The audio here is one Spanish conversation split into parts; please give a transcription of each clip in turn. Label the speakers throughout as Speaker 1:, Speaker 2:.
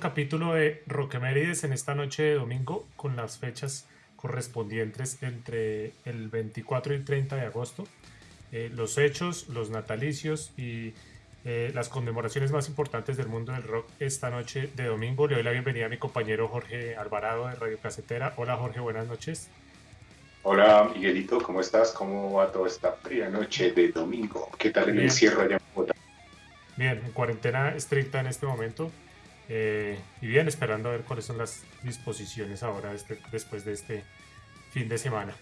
Speaker 1: capítulo de Roquemérides en esta noche de domingo con las fechas correspondientes entre el 24 y 30 de agosto. Eh, los hechos, los natalicios y eh, las conmemoraciones más importantes del mundo del rock esta noche de domingo. Le doy la bienvenida a mi compañero Jorge Alvarado de Radio Casetera. Hola Jorge, buenas noches.
Speaker 2: Hola Miguelito, ¿cómo estás? ¿Cómo va toda esta fría noche de domingo? ¿Qué tal el encierro allá en Bogotá?
Speaker 1: Bien, en cuarentena estricta en este momento. Eh, y bien, esperando a ver cuáles son las disposiciones ahora este, después de este fin de semana.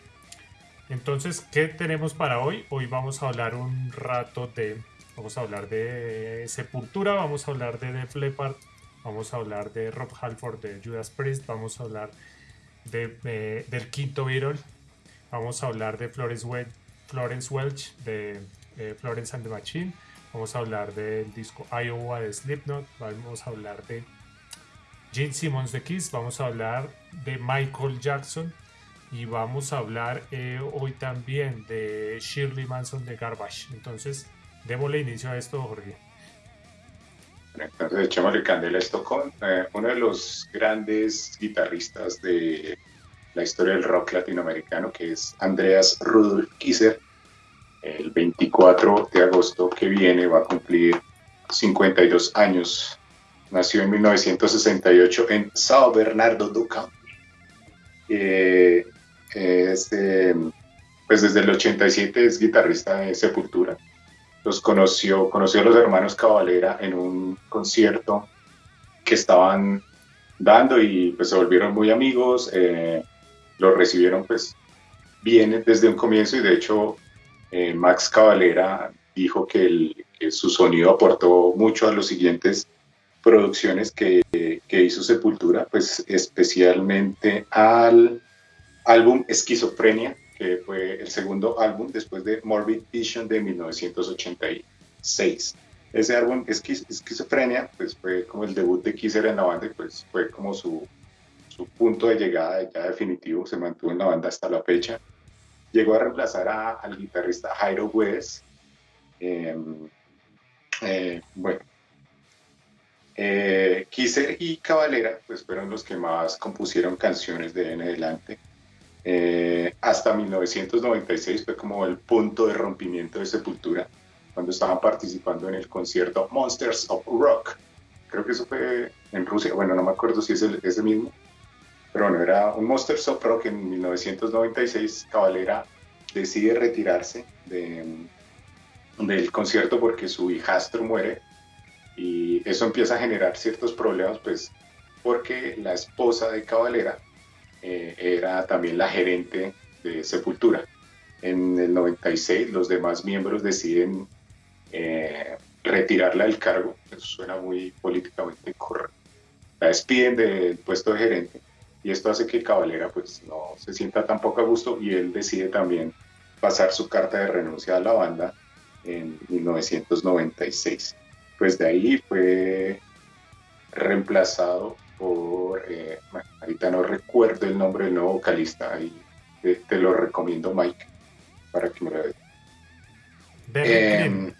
Speaker 1: Entonces, ¿qué tenemos para hoy? Hoy vamos a hablar un rato de, vamos a hablar de Sepultura, vamos a hablar de Def Leppard, vamos a hablar de Rob Halford de Judas Priest, vamos a hablar de, del quinto Beatle, vamos a hablar de Florence, Welch, Florence Welch de eh, Florence and the Machine, Vamos a hablar del disco Iowa de Slipknot. Vamos a hablar de Gene Simmons de Kiss. Vamos a hablar de Michael Jackson. Y vamos a hablar eh, hoy también de Shirley Manson de Garbage. Entonces, démosle inicio a esto, Jorge.
Speaker 2: Entonces, echémosle candela esto con eh, uno de los grandes guitarristas de la historia del rock latinoamericano, que es Andreas Rudolf Kisser el 24 de agosto que viene va a cumplir 52 años. Nació en 1968 en Sao Bernardo do Campo. Eh, este, pues desde el 87 es guitarrista de Sepultura. Los conoció, conoció a los hermanos Cavalera en un concierto que estaban dando y pues se volvieron muy amigos. Eh, los recibieron pues bien desde un comienzo y de hecho eh, Max Cavalera dijo que, su sonido aportó mucho a las siguientes producciones que, hizo Sepultura, pues especialmente al álbum Esquizofrenia, que fue el segundo álbum después de Morbid Vision de 1986. Ese álbum Esquizofrenia pues fue como el debut de Kisser en la banda y pues fue como su, su punto de llegada ya definitivo, se mantuvo en la banda hasta la fecha llegó a reemplazar al guitarrista Jairo West. Em, eh, bueno, eh, Kisser y Cavalera pues fueron los que más compusieron canciones de en adelante. Eh, hasta 1996 fue como el punto de rompimiento de Sepultura, cuando estaban participando en el concierto Monsters of Rock. Creo que eso fue en Rusia, bueno, no me acuerdo si es el, ese mismo, pero bueno, era un Monster of Rock en 1996. Cavalera decide retirarse del concierto porque su hijastro muere y eso empieza a generar ciertos problemas, pues porque la esposa de Cavalera eh, era también la gerente de Sepultura. En el 96 los demás miembros deciden eh, retirarla del cargo, eso suena muy políticamente correcto. La despiden del puesto de gerente y esto hace que Cavalera pues no se sienta tampoco a gusto y él decide también pasar su carta de renuncia a la banda en 1996. Pues de ahí fue reemplazado por, eh, ahorita no recuerdo el nombre del nuevo vocalista, ahí te, lo recomiendo Mike para que me lo veas. Derrick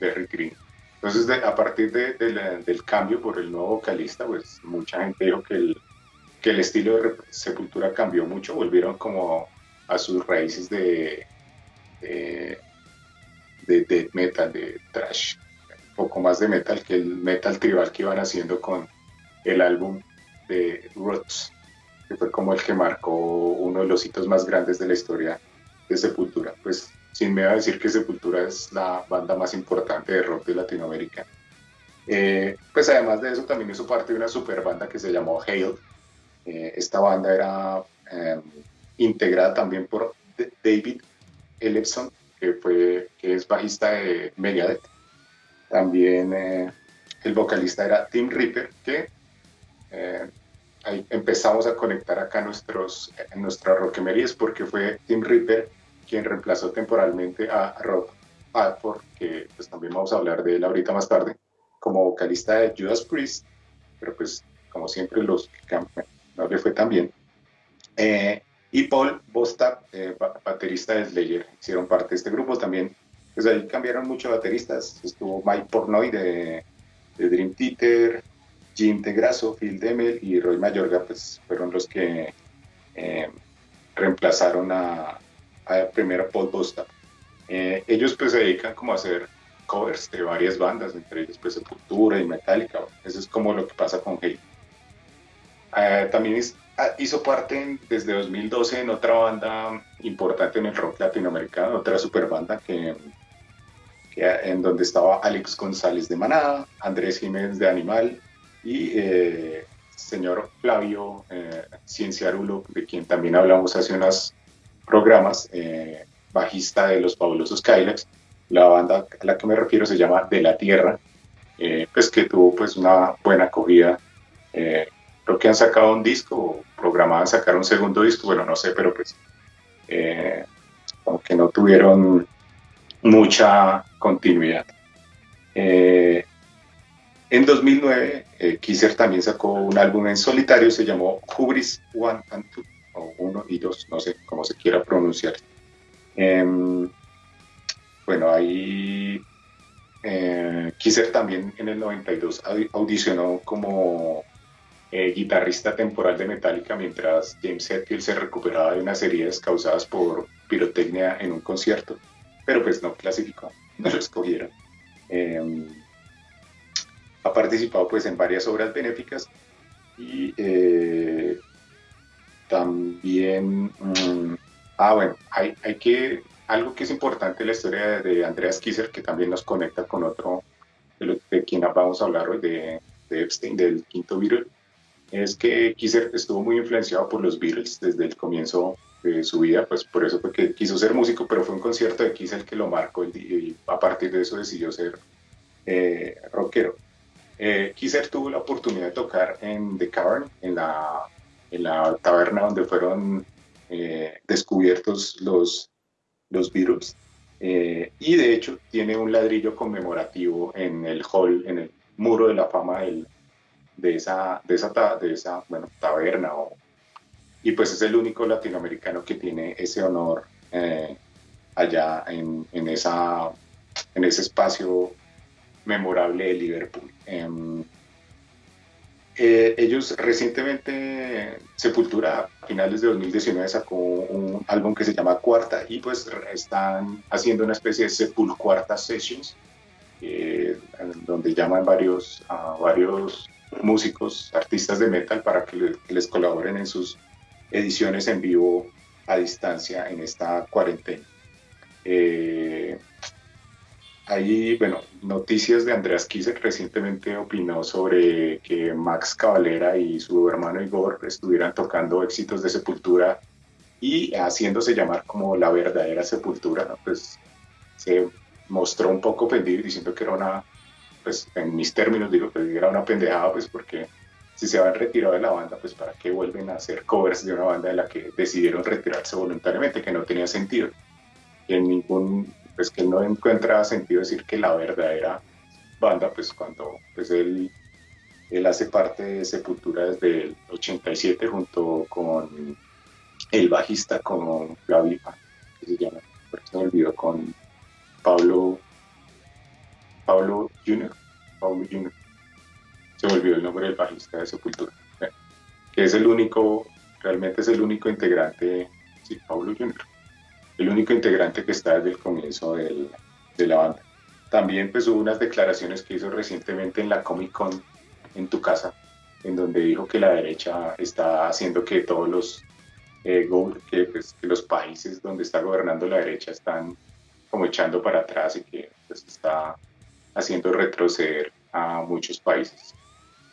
Speaker 2: eh, Green. Entonces, a partir del cambio por el nuevo vocalista, pues mucha gente dijo que el, estilo de Sepultura cambió mucho, volvieron como a sus raíces de, de, de, metal, de trash, un poco más de metal que el metal tribal que iban haciendo con el álbum de Roots, que fue como el que marcó uno de los hitos más grandes de la historia de Sepultura. Pues sin va a decir que Sepultura es la banda más importante de rock de Latinoamérica. Eh, pues además de eso también hizo parte de una super banda que se llamó Hale. Eh, esta banda era em, integrada también por David Ellefson, que, fue, que es bajista de Megadeth. También eh, el vocalista era Tim Ripper, que ahí empezamos a conectar acá nuestros, nuestras roquemerías porque fue Tim Ripper quien reemplazó temporalmente a Rob Halford, que pues también vamos a hablar de él ahorita más tarde, como vocalista de Judas Priest, pero pues como siempre los no le fue tan bien. Eh, y Paul Bostap, eh, baterista de Slayer, hicieron parte de este grupo también. Pues ahí cambiaron muchos bateristas. Estuvo Mike Pornoy de, de Dream Theater, Jim Tegrasso, Phil Demel y Roy Mayorga pues, fueron los que eh, reemplazaron a, a primero Paul Bosta. Eh, ellos pues se dedican como a hacer covers de varias bandas, entre ellos pues Sepultura y Metallica. Eso es como lo que pasa con Hate. Eh, también ah, hizo parte desde 2012 en otra banda importante en el rock latinoamericano, otra super banda que, en donde estaba Alex González de Manada, Andrés Jiménez de Animal y eh, señor Flavio eh, Cienciarulo, de quien también hablamos hace unos programas, eh, bajista de los fabulosos Kylax. La banda a la que me refiero se llama De la Tierra, pues que tuvo pues una buena acogida creo que han sacado un disco, programaban sacar un segundo disco, bueno, no sé, pero pues eh, como que no tuvieron mucha continuidad. Eh, en 2009, eh, Kisser también sacó un álbum en solitario, se llamó Hubris One and Two, o uno y dos, no sé cómo se quiera pronunciar. Em, bueno, ahí eh, Kisser también en el 92 audicionó como eh, guitarrista temporal de Metallica mientras James Hetfield se recuperaba de unas heridas causadas por pirotecnia en un concierto, pero pues no clasificó, no lo escogieron. Em, ha participado pues en varias obras benéficas y eh, también, mm, ah bueno, hay, hay, que, algo que es importante en la historia de Andreas Kisser que también nos conecta con otro de, de quien vamos a hablar hoy, de, de Epstein, del quinto virus es que Kisser estuvo muy influenciado por los Beatles desde el comienzo de su vida, pues por eso fue que quiso ser músico, pero fue un concierto de Kiss el que lo marcó y a partir de eso decidió ser eh, rockero. Eh, Kisser tuvo la oportunidad de tocar en The Cavern, en la, en la taberna donde fueron eh, descubiertos los, los Beatles, eh, y de hecho tiene un ladrillo conmemorativo en el hall, en el muro de la fama del, de esa, de esa, de esa bueno, taberna. y pues es el único latinoamericano que tiene ese honor eh, allá en, en, esa, en ese espacio memorable de Liverpool. Eh, ellos recientemente, Sepultura, a finales de 2019, sacó un álbum que se llama Cuarta y pues están haciendo una especie de Sepulcuarta Sessions, eh, donde llaman varios, a varios músicos, artistas de metal para que, les colaboren en sus ediciones en vivo a distancia en esta cuarentena. Eh, hay, bueno, noticias de Andreas Kisek recientemente opinó sobre que Max Cavalera y su hermano Igor estuvieran tocando éxitos de Sepultura y haciéndose llamar como la verdadera Sepultura, pues se mostró un poco ofendido diciendo que era una pues en mis términos digo que era una pendejada, pues porque si se han retirado de la banda, pues para qué vuelven a hacer covers de una banda de la que decidieron retirarse voluntariamente, que no tenía sentido. En ningún, pues que no encuentra sentido decir que la verdadera banda, pues cuando pues él, él hace parte de Sepultura desde el 87 junto con el bajista, con Gaby, que se llama, eso me olvidó, con Pablo Pablo Jr. Pablo Jr. Se volvió el nombre del bajista de Sepultura. Que es el único, realmente es el único integrante, sí, Pablo Jr. El único integrante que está desde el comienzo de la banda. También pues hubo unas declaraciones que hizo recientemente en la Comic Con en tu casa, en donde dijo que la derecha está haciendo que todos los eh, pues, que, los países donde está gobernando la derecha están como echando para atrás y que pues, está haciendo retroceder a muchos países.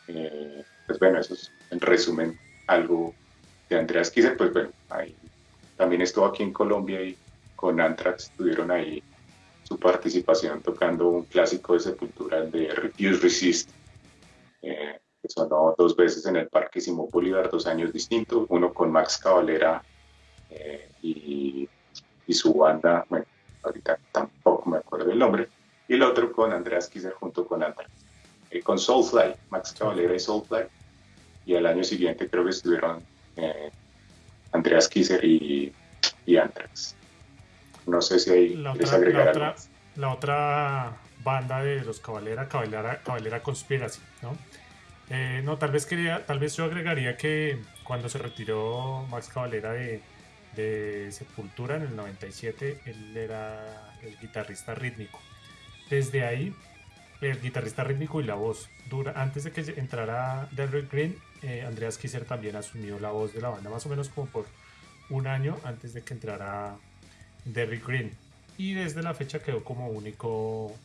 Speaker 2: Eh, pues bueno, eso es en resumen algo de Andreas Kisser, pues bueno, ahí, también estuvo aquí en Colombia y con Anthrax tuvieron ahí su participación tocando un clásico de Sepultura de Refuse Resist, eh, que sonó dos veces en el Parque Simón Bolívar, dos años distintos, uno con Max Cavalera eh, y, y su banda, bueno, ahorita tampoco me acuerdo el nombre, y el otro con Andreas Kisser junto con Anthrax. Eh, con Soulfly, Max Cavalera y Soulfly, y al año siguiente creo que estuvieron eh, Andreas Kisser y, y Anthrax. No sé si hay
Speaker 1: la otra, la otra, la otra banda de los Cabalera, Cabalera, Cabalera Conspiracy, ¿no? Eh, no, tal vez quería, tal vez yo agregaría que cuando se retiró Max Cabalera de, de Sepultura en el 97, él era el guitarrista rítmico. Desde ahí, el guitarrista rítmico y la voz. Dura, antes de que entrara Derrick Green, eh, Andreas Kisser también asumió la voz de la banda, más o menos como por un año antes de que entrara Derrick Green. Y desde la fecha quedó como único,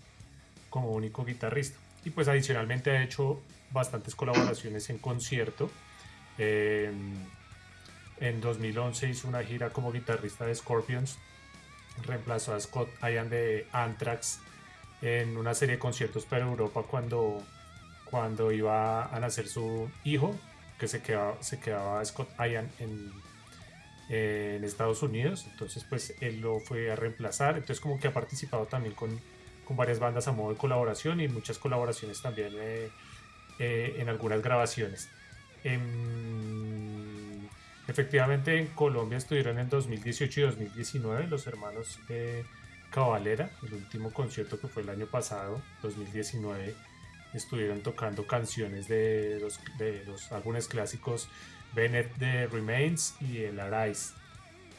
Speaker 1: como único guitarrista. Y pues adicionalmente ha hecho bastantes colaboraciones en concierto. en 2011 hizo una gira como guitarrista de Scorpions. Reemplazó a Scott Ian de Anthrax en una serie de conciertos para Europa cuando, cuando iba a nacer su hijo, que se quedaba, se quedaba Scott Ian en, en Estados Unidos. Entonces, pues él lo fue a reemplazar. Entonces, como que ha participado también con, con varias bandas a modo de colaboración y muchas colaboraciones también eh, eh, en algunas grabaciones. Em, efectivamente, en Colombia estuvieron en 2018 y 2019 los hermanos de Cabalera, el último concierto que fue el año pasado, 2019. Estuvieron tocando canciones de los, álbumes clásicos Bennett de Remains y el Arise.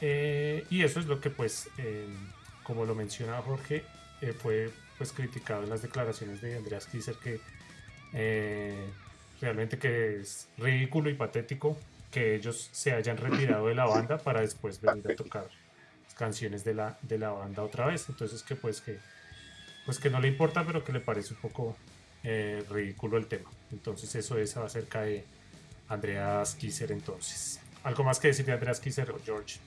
Speaker 1: Eh, y eso es lo que pues, em, como lo menciona Jorge, eh, fue pues criticado en las declaraciones de Andreas Kisser que eh, realmente que es ridículo y patético que ellos se hayan retirado de la banda para después venir a tocar canciones de la, de la banda otra vez. Entonces que pues que pues que no le importa, pero que le parece un poco eh, ridículo el tema. Entonces eso es acerca de Andreas Kisser entonces. ¿Algo más que decir de Andreas Kisser o George?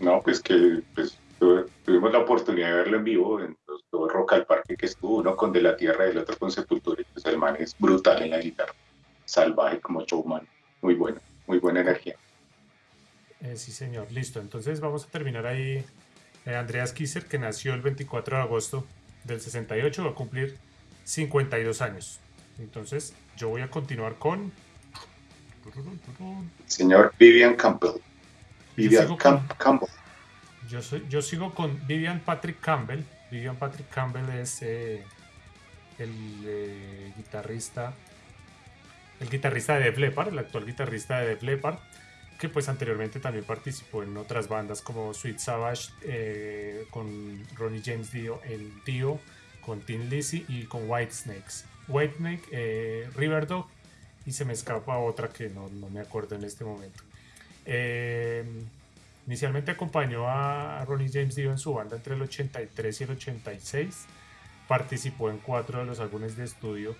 Speaker 2: No, pues que pues, tuvimos la oportunidad de verlo en vivo en los dos Rock al Parque que estuvo, uno con De la Tierra y el otro con Sepultura. Pues el man es brutal en la guitarra, salvaje como showman, muy bueno, muy buena energía.
Speaker 1: Eh, sí, señor, listo. Entonces vamos a terminar ahí. Eh, Andreas Kisser, que nació el 24 de agosto del 68, va a cumplir 52 años. Entonces yo voy a continuar con...
Speaker 2: Señor Vivian Campbell. Vivian Campbell.
Speaker 1: Yo, soy, yo sigo con Vivian Patrick Campbell. Vivian Patrick Campbell es eh, el eh, guitarrista, el guitarrista de Def Leppard, el actual guitarrista de Def Leppard, que pues anteriormente también participó en otras bandas como Sweet Savage, eh, con Ronnie James Dio, el Dio, con Tim Lizzy y con White Snakes. White Snake, Riverdog y se me escapa otra que no, no me acuerdo en este momento. Inicialmente acompañó a Ronnie James Dio en su banda entre el 83 y el 86. Participó en cuatro de los álbumes de estudio,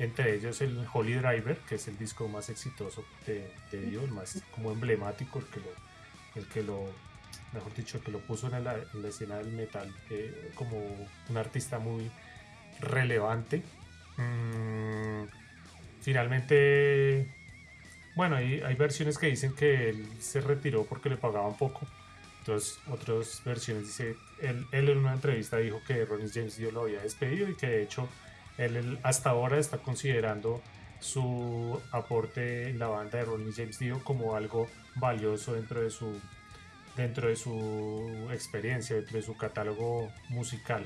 Speaker 1: entre ellos el Holy Driver, que es el disco más exitoso de, Dio, el más como emblemático, el que lo, el que lo mejor dicho, el que lo puso en la, escena del metal eh, como un artista muy relevante. Mm, finalmente bueno, hay, hay versiones que dicen que él se retiró porque le pagaban poco. Entonces, otras versiones dice, él, él en una entrevista dijo que Ronnie James Dio lo había despedido y que de hecho él, hasta ahora está considerando su aporte en la banda de Ronnie James Dio como algo valioso dentro de su dentro de su experiencia, dentro de su catálogo musical.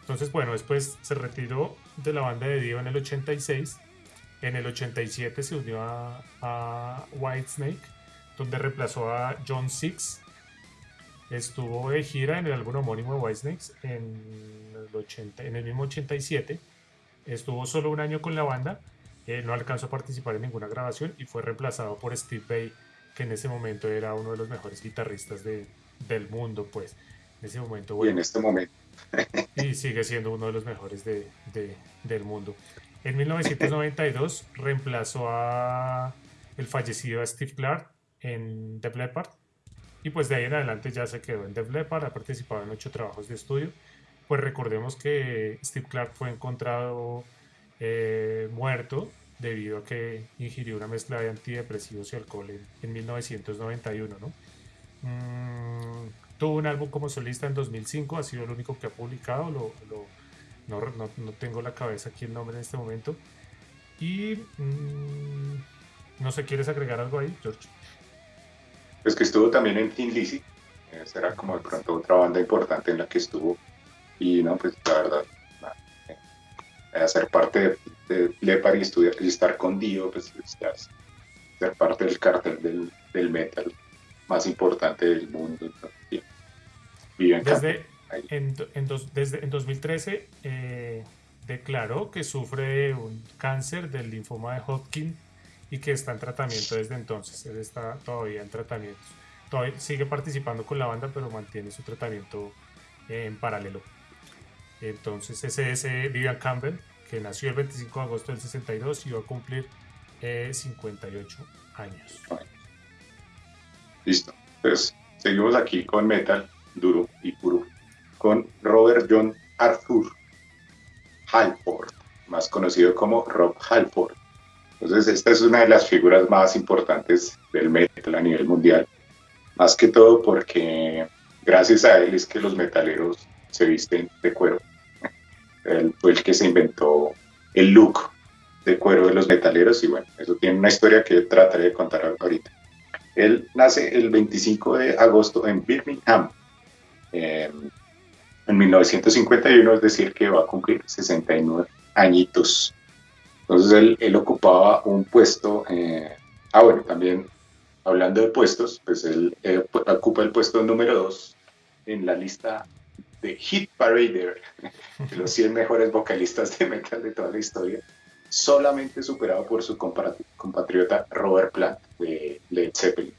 Speaker 1: Entonces, bueno, después se retiró de la banda de Dio en el 86 en el 87 se unió a, a Whitesnake, donde reemplazó a John Six. Estuvo de gira en el álbum homónimo de Whitesnake en el, 80, en el mismo 87. Estuvo solo un año con la banda, eh, no alcanzó a participar en ninguna grabación y fue reemplazado por Steve Bay, que en ese momento era uno de los mejores guitarristas de, del mundo, pues. En ese momento,
Speaker 2: y en este momento.
Speaker 1: y sigue siendo uno de los mejores de, de, del mundo. En 1992 reemplazó a el fallecido Steve Clark en The Leppard y pues de ahí en adelante ya se quedó en The Leppard, ha participado en ocho trabajos de estudio. Pues recordemos que Steve Clark fue encontrado eh, muerto debido a que ingirió una mezcla de antidepresivos y alcohol en, 1991, ¿no? Mm, tuvo un álbum como solista en 2005, ha sido el único que ha publicado, no, tengo la cabeza aquí el nombre en este momento. Y mm, no sé, ¿quieres agregar algo ahí, George?
Speaker 2: Pues que estuvo también en Teen Lizzy. Esa era como de pronto otra banda importante en la que estuvo. Y no, pues la verdad, hacer parte de, de y, estudiar, y estar con Dio, pues ser parte del cartel del, del metal más importante del mundo.
Speaker 1: desde, en, en, desde en 2013 eh, declaró que sufre un cáncer del linfoma de Hodgkin y que está en tratamiento desde entonces. Él está todavía en tratamiento. Todavía sigue participando con la banda, pero mantiene su tratamiento en paralelo. Entonces, ese es Vivian Campbell, que nació el 25 de agosto del 62 y va a cumplir 58 eh, años.
Speaker 2: Listo. Pues seguimos aquí con metal duro y puro, con Robert John Arthur Halford, más conocido como Rob Halford. Entonces, esta es una de las figuras más importantes del metal a nivel mundial, más que todo porque gracias a él es que los metaleros se visten de cuero. Él fue el que se inventó el look de cuero de los metaleros y bueno, eso tiene una historia que trataré de contar ahorita. Él nace el 25 de agosto en Birmingham, en 1951, es decir, que va a cumplir 69 añitos. Entonces él, ocupaba un puesto, eh, ah bueno, también hablando de puestos, pues él ocupa el puesto número 2 en la lista de Hit Parader, de los 100 mejores vocalistas de metal de toda la historia, solamente superado por su compatriota Robert Plant de Led Zeppelin.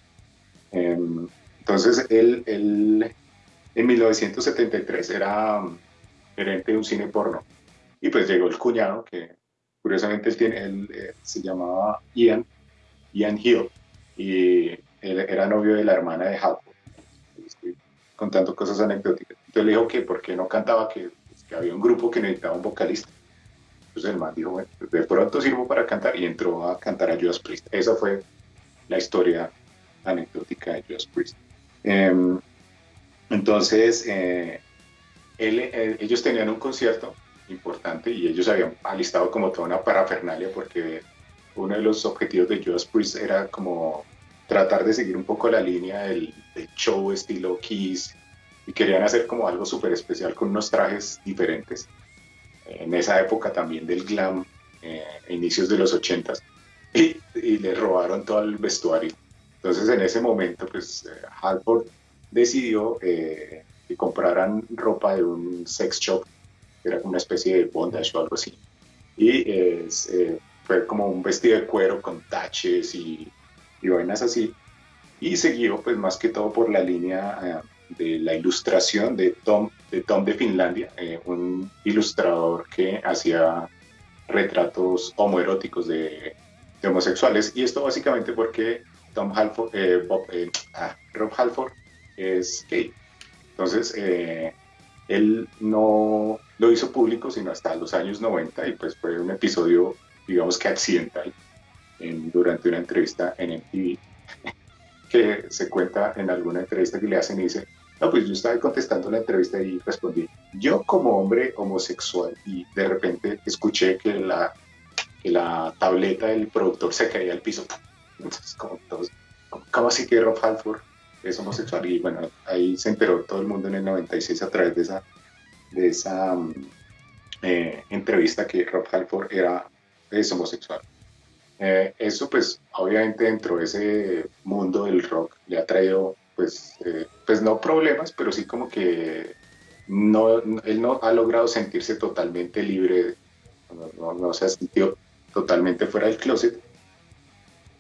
Speaker 2: Em, entonces, él, en 1973 era gerente de un cine porno y pues llegó el cuñado que curiosamente él, tiene, él eh, se llamaba Ian, Ian Hill y él era novio de la hermana de Hal. Estoy contando cosas anecdóticas. Entonces le dijo que por qué no cantaba, que, pues, que había un grupo que necesitaba un vocalista. Entonces el man dijo, bueno, de pronto sirvo para cantar y entró a cantar a Judas Priest. Esa fue la historia anecdótica de Judas Priest. Em, entonces, eh, eh, ellos tenían un concierto importante y ellos habían alistado como toda una parafernalia porque uno de los objetivos de Judas Priest era como tratar de seguir un poco la línea del, del show estilo Kiss y querían hacer como algo súper especial con unos trajes diferentes en esa época también del glam, eh, inicios de los 80 y, le robaron todo el vestuario. Entonces en ese momento, pues eh, Halford decidió eh, que compraran ropa de un sex shop, que era una especie de bondage o algo así. Y fue como un vestido de cuero con taches y, y vainas así. Y siguió, pues más que todo por la línea de la ilustración de Tom de, Tom de Finlandia, eh, un ilustrador que hacía retratos homoeróticos de, homosexuales. Y esto básicamente porque Tom Halford, eh, eh, ah, Rob Halford es gay. Entonces, él no lo hizo público sino hasta los años 90 y pues fue un episodio, digamos que accidental, durante una entrevista en MTV, que se cuenta en alguna entrevista que le hacen y dice, no, pues yo estaba contestando la entrevista y respondí, yo como hombre homosexual y de repente escuché que la, la tableta del productor se caía al piso. Entonces, como todos, ¿cómo así que Rob Halford es homosexual? Y bueno, ahí se enteró todo el mundo en el 96 a través de esa, de esa mm, eh, entrevista que Rob Halford era, es homosexual. Eh, eso pues obviamente dentro de ese mundo del rock le ha traído pues, eh, pues no problemas, pero sí como que no, él no ha logrado sentirse totalmente libre, no, se ha sentido totalmente fuera del closet.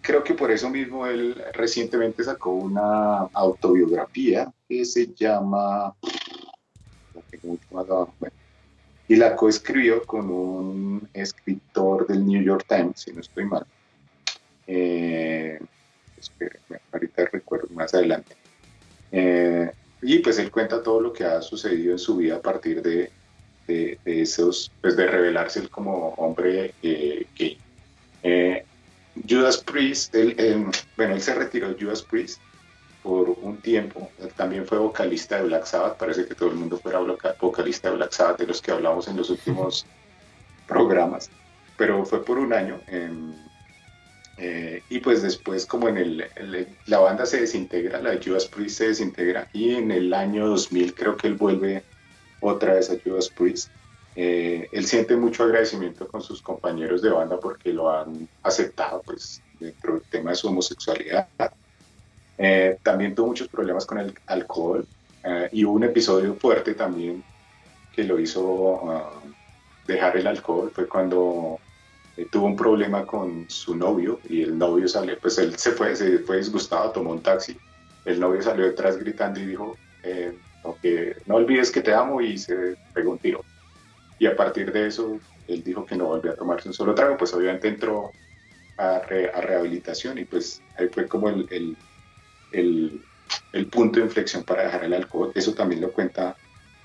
Speaker 2: Creo que por eso mismo él recientemente sacó una autobiografía que se llama... y la coescribió con un escritor del New York Times, si no estoy mal. Eh, ahorita recuerdo más adelante. Eh, y pues él cuenta todo lo que ha sucedido en su vida a partir de, de, esos, pues de revelarse él como hombre eh, gay. Eh, Judas Priest, él, bueno, él se retiró de Judas Priest por un tiempo, también fue vocalista de Black Sabbath, parece que todo el mundo fuera vocalista de Black Sabbath, de los que hablamos en los últimos programas, pero fue por un año. en eh, y pues después como en el, la banda se desintegra, la de Judas Priest se desintegra y en el año 2000 creo que él vuelve otra vez a Judas Priest Eh, él siente mucho agradecimiento con sus compañeros de banda porque lo han aceptado pues, dentro del tema de su homosexualidad. Eh, también tuvo muchos problemas con el alcohol eh, y hubo un episodio fuerte también que lo hizo ah, dejar el alcohol. Fue cuando tuvo un problema con su novio y el novio salió, pues él se fue, se fue disgustado, tomó un taxi. El novio salió detrás gritando y dijo, no olvides que te amo y se pegó un tiro y a partir de eso él dijo que no volvía a tomarse un solo trago, pues obviamente entró a, rehabilitación y pues ahí fue como el, el, el, punto de inflexión para dejar el alcohol. Eso también lo cuenta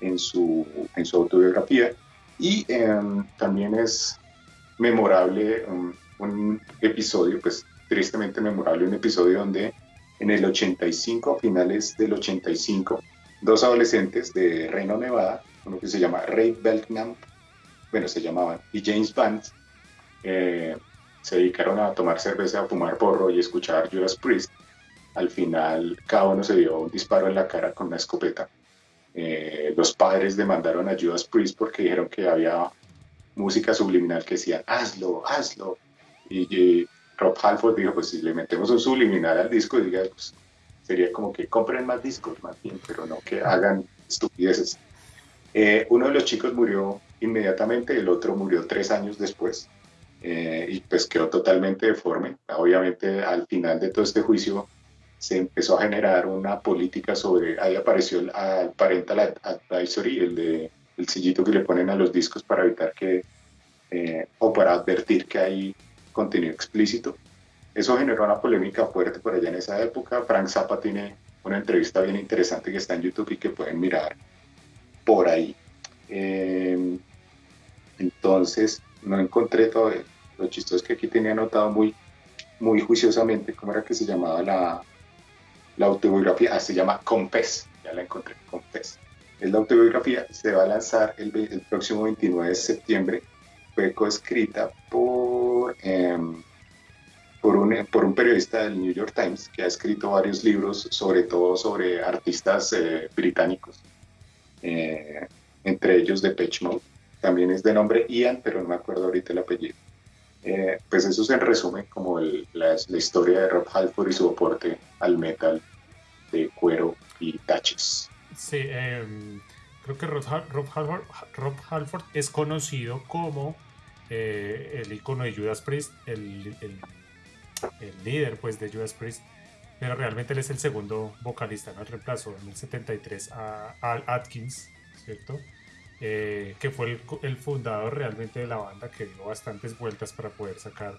Speaker 2: en su, en su autobiografía. Y em, también es memorable um, un episodio, pues tristemente memorable, un episodio donde en el 85, finales del 85, dos adolescentes de Reino Nevada uno que se llama Ray Belknap, bueno, se llamaban, y James Band, eh, se dedicaron a tomar cerveza, a fumar porro y escuchar Judas Priest. Al final, cada uno se dio un disparo en la cara con una escopeta. Eh, los padres demandaron a Judas Priest porque dijeron que había música subliminal que decía, hazlo, hazlo. Y, Rob Halford dijo, pues si le metemos un subliminal al disco, diga, pues, sería como que compren más discos, más bien, pero no que hagan estupideces. Eh, uno de los chicos murió inmediatamente, el otro murió tres años después eh, y pues quedó totalmente deforme. Obviamente al final de todo este juicio se empezó a generar una política sobre, ahí apareció el, parental advisory, el de el sillito que le ponen a los discos para evitar que, eh, o para advertir que hay contenido explícito. Eso generó una polémica fuerte por allá en esa época. Frank Zappa tiene una entrevista bien interesante que está en YouTube y que pueden mirar por ahí. Em, entonces, no encontré todo. Lo chistoso es que aquí tenía anotado muy, muy juiciosamente cómo era que se llamaba la, la autobiografía. Ah, se llama Confess. Ya la encontré, Confess. Es la autobiografía. Se va a lanzar el, el próximo 29 de septiembre. Fue coescrita por, em, por, un, por un periodista del New York Times que ha escrito varios libros, sobre todo sobre artistas eh, británicos eh, entre ellos de Mode. También es de nombre Ian, pero no me acuerdo ahorita el apellido. Eh, pues eso se resume como la, historia de Rob Halford y su aporte al metal de cuero y taches.
Speaker 1: Sí, em, creo que Rob, Halford, es conocido como eh, el icono de Judas Priest, el, el, líder pues de Judas Priest pero realmente él es el segundo vocalista, ¿no? El reemplazó en el 73 a Al Atkins, ¿cierto? Eh, que fue el, fundador realmente de la banda, que dio bastantes vueltas para poder sacar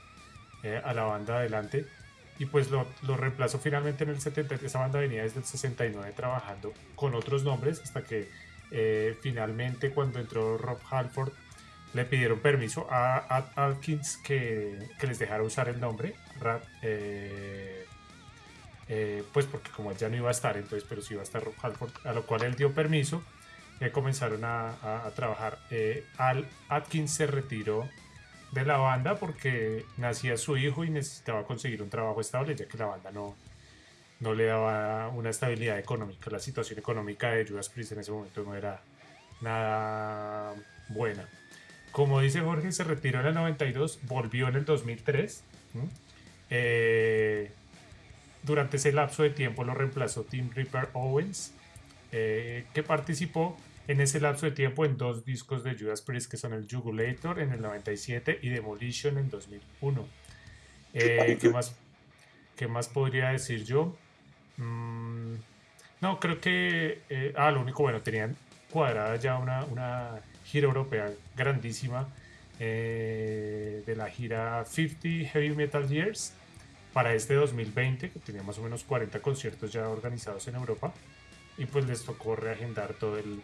Speaker 1: eh, a la banda adelante. Y pues lo, reemplazó finalmente en el 73. Esa banda venía desde el 69 trabajando con otros nombres hasta que eh, finalmente cuando entró Rob Halford le pidieron permiso a, Atkins que, les dejara usar el nombre. Eh, pues porque como él ya no iba a estar, entonces, pero sí iba a estar Rob Halford, a lo cual él dio permiso, y comenzaron a, trabajar. Eh, Al Atkins se retiró de la banda porque nacía su hijo y necesitaba conseguir un trabajo estable, ya que la banda no, no le daba una estabilidad económica. La situación económica de Judas Priest en ese momento no era nada buena. Como dice Jorge, se retiró en el 92, volvió en el 2003. Eh, durante ese lapso de tiempo lo reemplazó Tim Ripper Owens, eh, que participó en ese lapso de tiempo en dos discos de Judas Priest que son el Jugulator en el 97 y Demolition en 2001. Eh, ¿qué, más, ¿Qué más podría decir yo? Mm, no, creo que... Eh, ah, lo único, bueno, tenían cuadrada ya una, una gira europea grandísima de la gira 50 Heavy Metal Years para este 2020, que tenía más o menos 40 conciertos ya organizados en Europa, y pues les tocó reagendar todo el,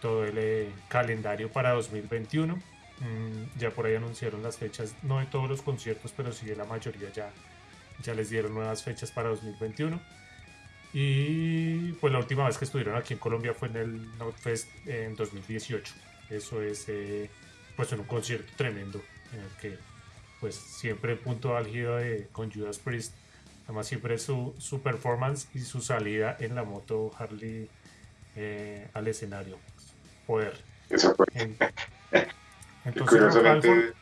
Speaker 1: todo el eh, calendario para 2021. Mm, ya por ahí anunciaron las fechas, no de todos los conciertos, pero sí de la mayoría ya, ya les dieron nuevas fechas para 2021. Y pues la última vez que estuvieron aquí en Colombia fue en el Notfest en 2018. Eso es eh, pues en un concierto tremendo en el que pues siempre el punto álgido de, con Judas Priest, además siempre su, su performance y su salida en la moto Harley eh, al escenario. Poder.
Speaker 2: Eso fue. Entonces, curiosamente,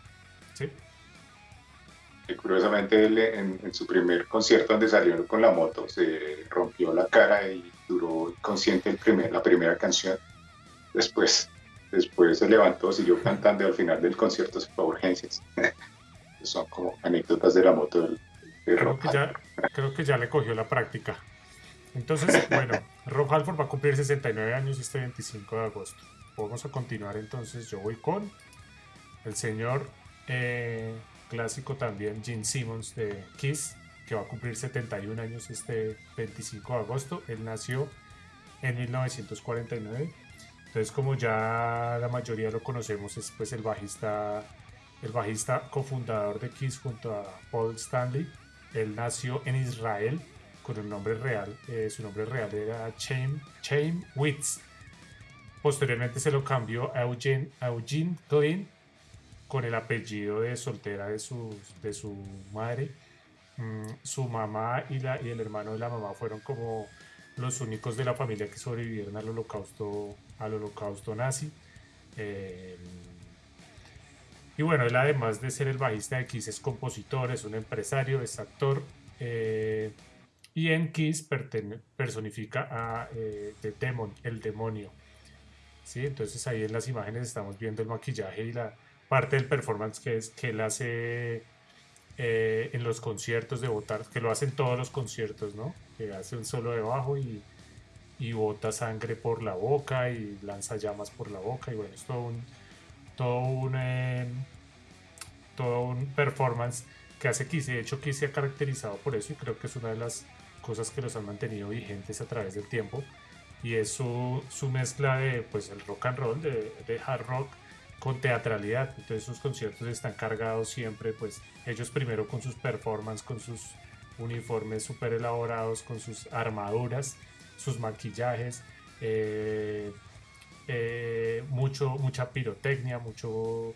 Speaker 2: curiosamente él en, su primer concierto donde salió con la moto se rompió la cara y duró consciente el primer, la primera canción. Después, después se levantó, siguió cantando y al final del concierto se fue a urgencias. Son como anécdotas de la moto del,
Speaker 1: creo, que ya, creo que ya le cogió la práctica. Entonces, bueno, Rob Halford va a cumplir 69 años este 25 de agosto. Vamos a continuar entonces. Yo voy con el señor eh, clásico también, Gene Simmons de Kiss, que va a cumplir 71 años este 25 de agosto. Él nació en 1949. Entonces, como ya la mayoría lo conocemos, es pues el bajista, el bajista cofundador de Kiss junto a Paul Stanley. Él nació en Israel con el nombre real, eh, su nombre real era Chaim, Chaim Witz. Posteriormente se lo cambió a Eugene, Eugene Klein con el apellido de soltera de su, de su madre. Mm, su mamá y, la, y el hermano de la mamá fueron como los únicos de la familia que sobrevivieron al holocausto, al holocausto nazi. Eh, y bueno, él además de ser el bajista de Kiss es compositor, es un empresario, es actor. Eh, y en Kiss personifica a eh, The Demon, el demonio. ¿Sí? Entonces ahí en las imágenes estamos viendo el maquillaje y la parte del performance que, es, que él hace eh, en los conciertos de botar, que lo hacen todos los conciertos, ¿no? Que hace un solo debajo y, y bota sangre por la boca y lanza llamas por la boca y bueno, es todo un, todo un, em, todo un performance que hace Kiss. De hecho, Kiss se ha caracterizado por eso y creo que es una de las cosas que los han mantenido vigentes a través del tiempo y es su, su mezcla de pues el rock and roll, de, de hard rock con teatralidad. Entonces sus conciertos están cargados siempre, pues ellos primero con sus performances, con sus uniformes súper elaborados, con sus armaduras, sus maquillajes, eh, eh, mucho, mucha pirotecnia, mucho,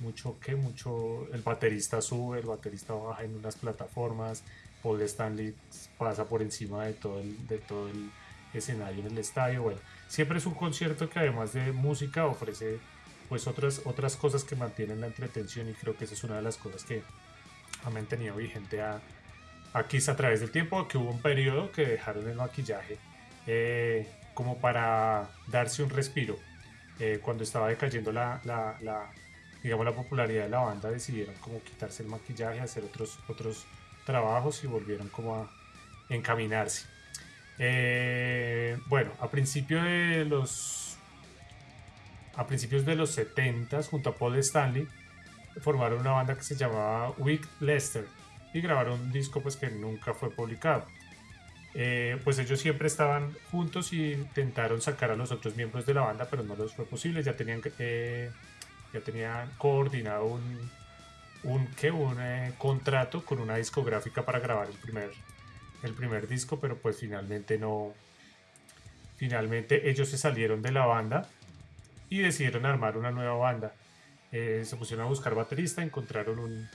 Speaker 1: mucho que, mucho, el baterista sube, el baterista baja en unas plataformas, Paul Stanley pasa por encima de todo el, de todo el escenario en el estadio, bueno, siempre es un concierto que además de música ofrece pues otras, otras cosas que mantienen la entretención y creo que esa es una de las cosas que ha mantenido vigente a, a a través del tiempo, que hubo un periodo que dejaron el maquillaje eh, como para darse un respiro. Eh, cuando estaba decayendo la, la, la, digamos, la popularidad de la banda, decidieron como quitarse el maquillaje, hacer otros, otros trabajos y volvieron como a encaminarse. Eh, bueno, a de los a principios de los 70 junto a Paul Stanley formaron una banda que se llamaba Wick Lester y grabaron un disco pues que nunca fue publicado. Eh, pues ellos siempre estaban juntos y intentaron sacar a los otros miembros de la banda, pero no les fue posible. Ya tenían, eh, ya tenían coordinado un, un, ¿qué? un contrato con una discográfica para grabar el primer, el primer disco, pero pues finalmente no. Finalmente ellos se salieron de la banda y decidieron armar una nueva banda. Eh, se pusieron a buscar baterista, encontraron un,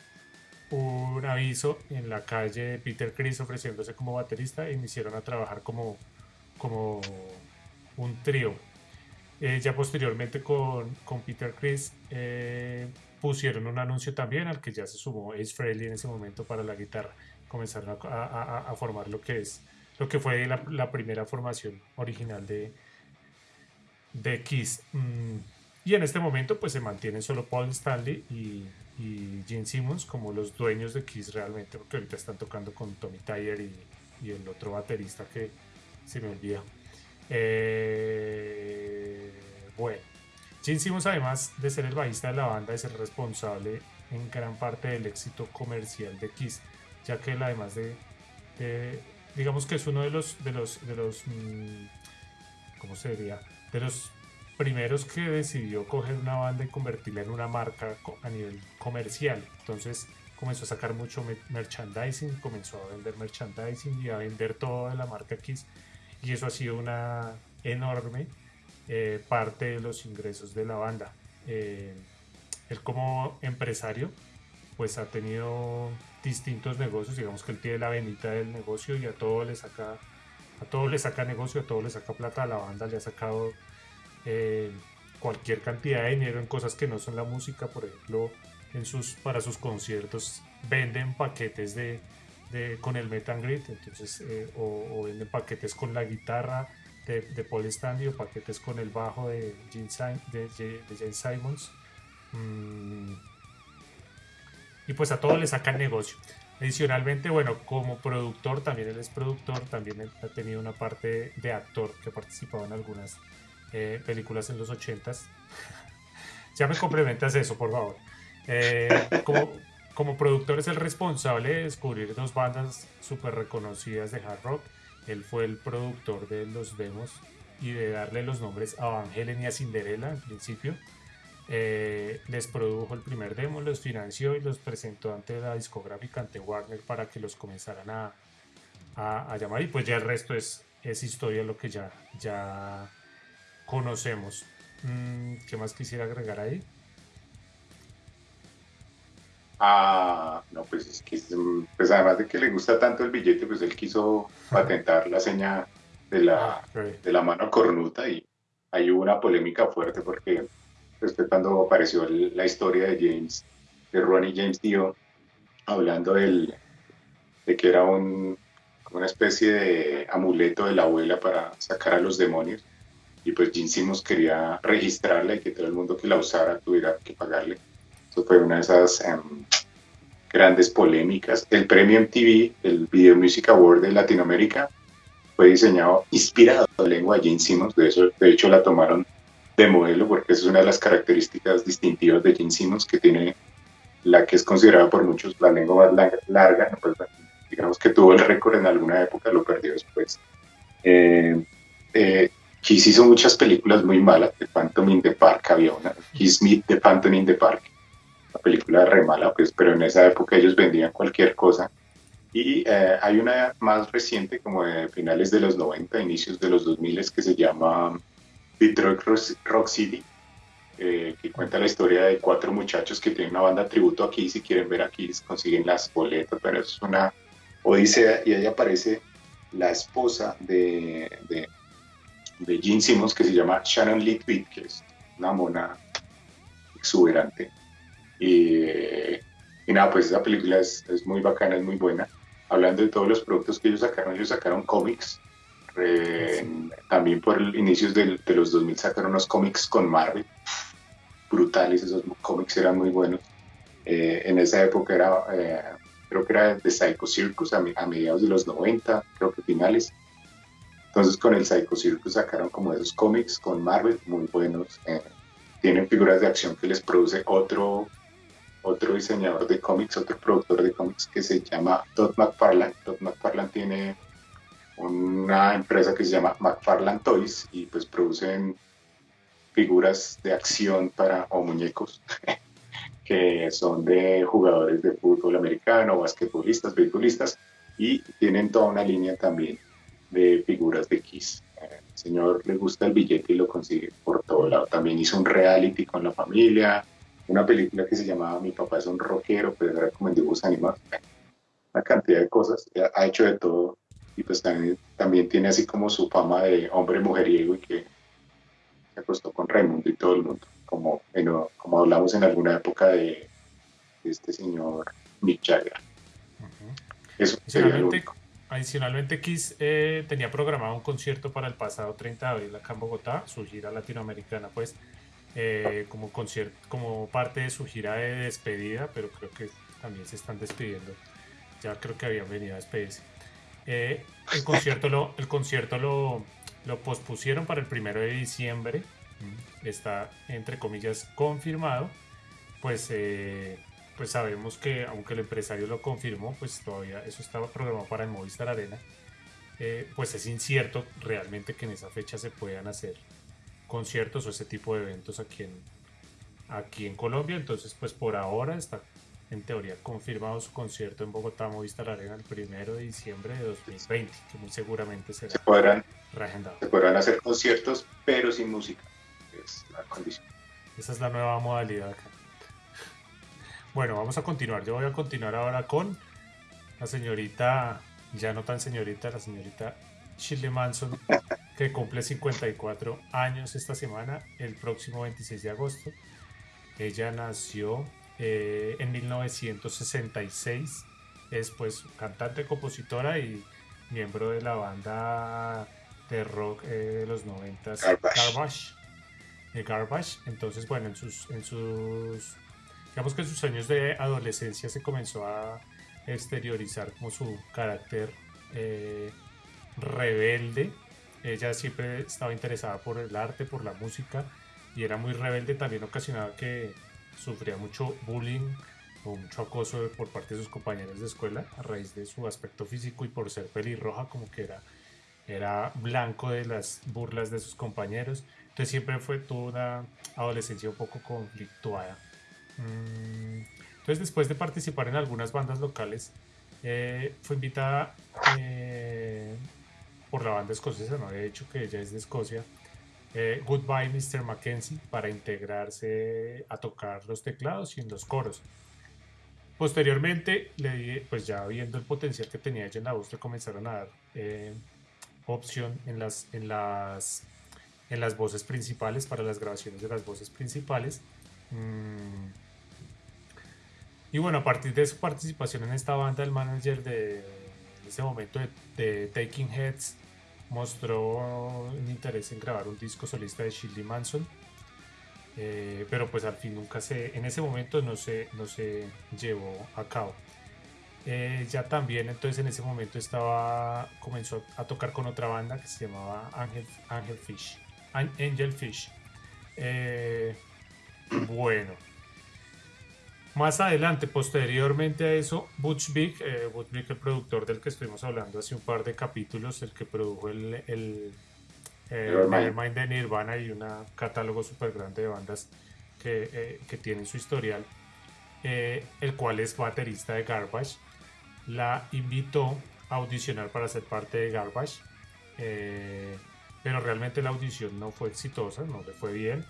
Speaker 1: un aviso en la calle de Peter Chris ofreciéndose como baterista e iniciaron a trabajar como, como un trío. Eh, ya posteriormente con, con Peter Chris eh, pusieron un anuncio también al que ya se sumó Ace Frehley en ese momento para la guitarra. Comenzaron a, formar lo que es lo que fue la, primera formación original de, de Kiss. Mm, y en este momento pues se mantienen solo Paul Stanley y, y Gene Simmons como los dueños de Kiss realmente, porque ahorita están tocando con Tommy Tyler y, y el otro baterista que se me olvida. Eh, bueno, Gene Simmons además de ser el bajista de la banda es el responsable en gran parte del éxito comercial de Kiss, ya que además de, digamos que es uno de los, de los, de los, mm, ¿cómo se diría? de los primeros que decidió coger una banda y convertirla en una marca a nivel comercial. Entonces comenzó a sacar mucho merchandising, comenzó a vender merchandising y a vender toda la marca Kiss. Y eso ha sido una enorme eh, parte de los ingresos de la banda. Eh, él como empresario pues ha tenido distintos negocios, digamos que él tiene la venita del negocio y a todo le saca a todo le saca negocio, a todo le saca plata, a la banda le ha sacado eh, cualquier cantidad de dinero en cosas que no son la música, por ejemplo, en sus, para sus conciertos venden paquetes de, con el Meet entonces, eh, o, venden paquetes con la guitarra de, de Paul Stanley o paquetes con el bajo de Gene, de, Jane Simons. Mm. Y pues a todos le sacan negocio. Adicionalmente, bueno, como productor, también él es productor, también ha tenido una parte de actor que ha participado en algunas eh, películas en los 80s. ya me complementas eso, por favor. Eh, como, productor es el responsable de descubrir dos bandas súper reconocidas de hard rock. Él fue el productor de los demos y de darle los nombres a Van y a Cinderella en principio. Eh, les produjo el primer demo, los financió y los presentó ante la discográfica, ante Warner, para que los comenzaran a, a, llamar. Y pues ya el resto es, es historia, lo que ya, ya conocemos. Mm, ¿Qué más quisiera agregar ahí?
Speaker 2: Ah, no, pues es que, pues además de que le gusta tanto el billete, pues él quiso patentar la seña de la, ah, de la mano cornuta y ahí hubo una polémica fuerte porque pues cuando apareció la historia de James, de Ronnie James Dio, hablando del, de que era un, una especie de amuleto de la abuela para sacar a los demonios. Y pues Gene Simmons quería registrarla y que todo el mundo que la usara tuviera que pagarle eso fue una de esas em, grandes polémicas. El premio MTV, el Video Music Award de Latinoamérica, fue diseñado inspirado en la lengua de Gene Simmons. De, eso, de hecho, la tomaron de modelo porque es una de las características distintivas de Gene Simmons que tiene la que es considerada por muchos la lengua más larga, pues, digamos que tuvo el récord en alguna época, lo perdió después. Eh, eh, Kiss hizo muchas películas muy malas, The Phantom in the Park había una, Kiss Meet the Phantom in the Park, la película re mala, pues, pero en esa época ellos vendían cualquier cosa. Y eh, hay una más reciente, como de finales de los 90, inicios de los 2000, que se llama Detroit Rock City, eh, que cuenta la historia de cuatro muchachos que tienen una banda tributo aquí, si quieren ver aquí, consiguen las boletas, pero es una odisea y ahí aparece la esposa de, de, de Gene Simmons, que se llama Shannon Lee que es una mona exuberante. Y, nada, pues esa película es, es, muy bacana, es muy buena. Hablando de todos los productos que ellos sacaron, ellos sacaron cómics. También por inicios de, de los 2000 sacaron unos cómics con Marvel. Brutales, esos cómics eran muy buenos. Eh, en esa época era, eh, creo que era de Psycho Circus a, a, mediados de los 90, creo que finales. Entonces con el Psycho Circus sacaron como esos cómics con Marvel muy buenos. Eh, tienen figuras de acción que les produce otro otro diseñador de cómics, otro productor de cómics que se llama Todd McFarlane. Todd McFarlane tiene una empresa que se llama McFarlane Toys y pues producen figuras de acción para o muñecos que son de jugadores de fútbol americano, basquetbolistas, beisbolistas y tienen toda una línea también de figuras de Kiss. El señor le gusta el billete y lo consigue por todo lado. También hizo un reality con la familia, una película que se llamaba Mi papá es un rockero, pero era como en dibujos animados. Una cantidad de cosas, ha hecho de todo y pues también, también tiene así como su fama de hombre mujeriego y que se acostó con Raimundo y todo el mundo, como, como hablamos en alguna época de, este señor Mick Jagger.
Speaker 1: Eso adicionalmente, adicionalmente, Kiss eh, tenía programado un concierto para el pasado 30 de abril acá en Bogotá, su gira latinoamericana, pues eh, como, concierto, como parte de su gira de despedida, pero creo que también se están despidiendo. Ya creo que habían venido a despedirse. Eh, el concierto, lo, el concierto lo, lo, pospusieron para el primero de diciembre. Mm, está, entre comillas, confirmado. Pues, eh, pues sabemos que, aunque el empresario lo confirmó, pues todavía eso estaba programado para el Movistar Arena. pues es incierto realmente que en esa fecha se puedan hacer conciertos o ese tipo de eventos aquí en, aquí en Colombia. Entonces, pues por ahora está en teoría confirmado su concierto en Bogotá Movistar Arena el primero de diciembre de 2020, que muy seguramente será
Speaker 2: se podrán, Se podrán hacer conciertos, pero sin música. Es la condición.
Speaker 1: Esa es la nueva modalidad acá. Bueno, vamos a continuar. Yo voy a continuar ahora con la señorita, ya no tan señorita, la señorita Shirley Manson que cumple 54 años esta semana, el próximo 26 de agosto. Ella nació eh, en 1966, es pues cantante, compositora y miembro de la banda de rock eh, de los 90 Garbage. Garbage. Entonces, bueno, en sus, en sus, digamos que en sus años de adolescencia se comenzó a exteriorizar como su carácter eh, rebelde. Ella siempre estaba interesada por el arte, por la música y era muy rebelde. También ocasionaba que sufría mucho bullying o mucho acoso por parte de sus compañeros de escuela a raíz de su aspecto físico y por ser pelirroja como que era, era blanco de las burlas de sus compañeros. Entonces siempre fue toda una adolescencia un poco conflictuada. Mm, entonces después de participar en algunas bandas locales, eh, fue invitada eh, por la banda escocesa, no había dicho que ella es de Escocia, eh, Goodbye Mr. Mackenzie, para integrarse a tocar los teclados y en los coros. Posteriormente, le, pues ya viendo el potencial que tenía ella en la voz, le comenzaron a dar opción en las, en, las, en las voces principales, para las grabaciones de las voces principales. Mm, y bueno, a partir de su participación en esta banda, el manager de ese momento de, Taking Heads mostró un interés en grabar un disco solista de Shirley Manson. Eh, pero pues al fin nunca se, en ese momento no se, no se llevó a cabo. Eh, ya también entonces en ese momento estaba, comenzó a tocar con otra banda que se llamaba Angel, Angel Fish. Angel Fish. Eh, bueno, más adelante, posteriormente a eso, Butch Vig, eh, Butch Vig, el productor del que estuvimos hablando hace un par de capítulos, el que produjo el, el Nevermind de Nirvana y un catálogo súper grande de bandas que, eh, que tienen su historial, eh, el cual es baterista de Garbage, la invitó a audicionar para ser parte de Garbage, pero realmente la audición no fue exitosa, no le fue bien.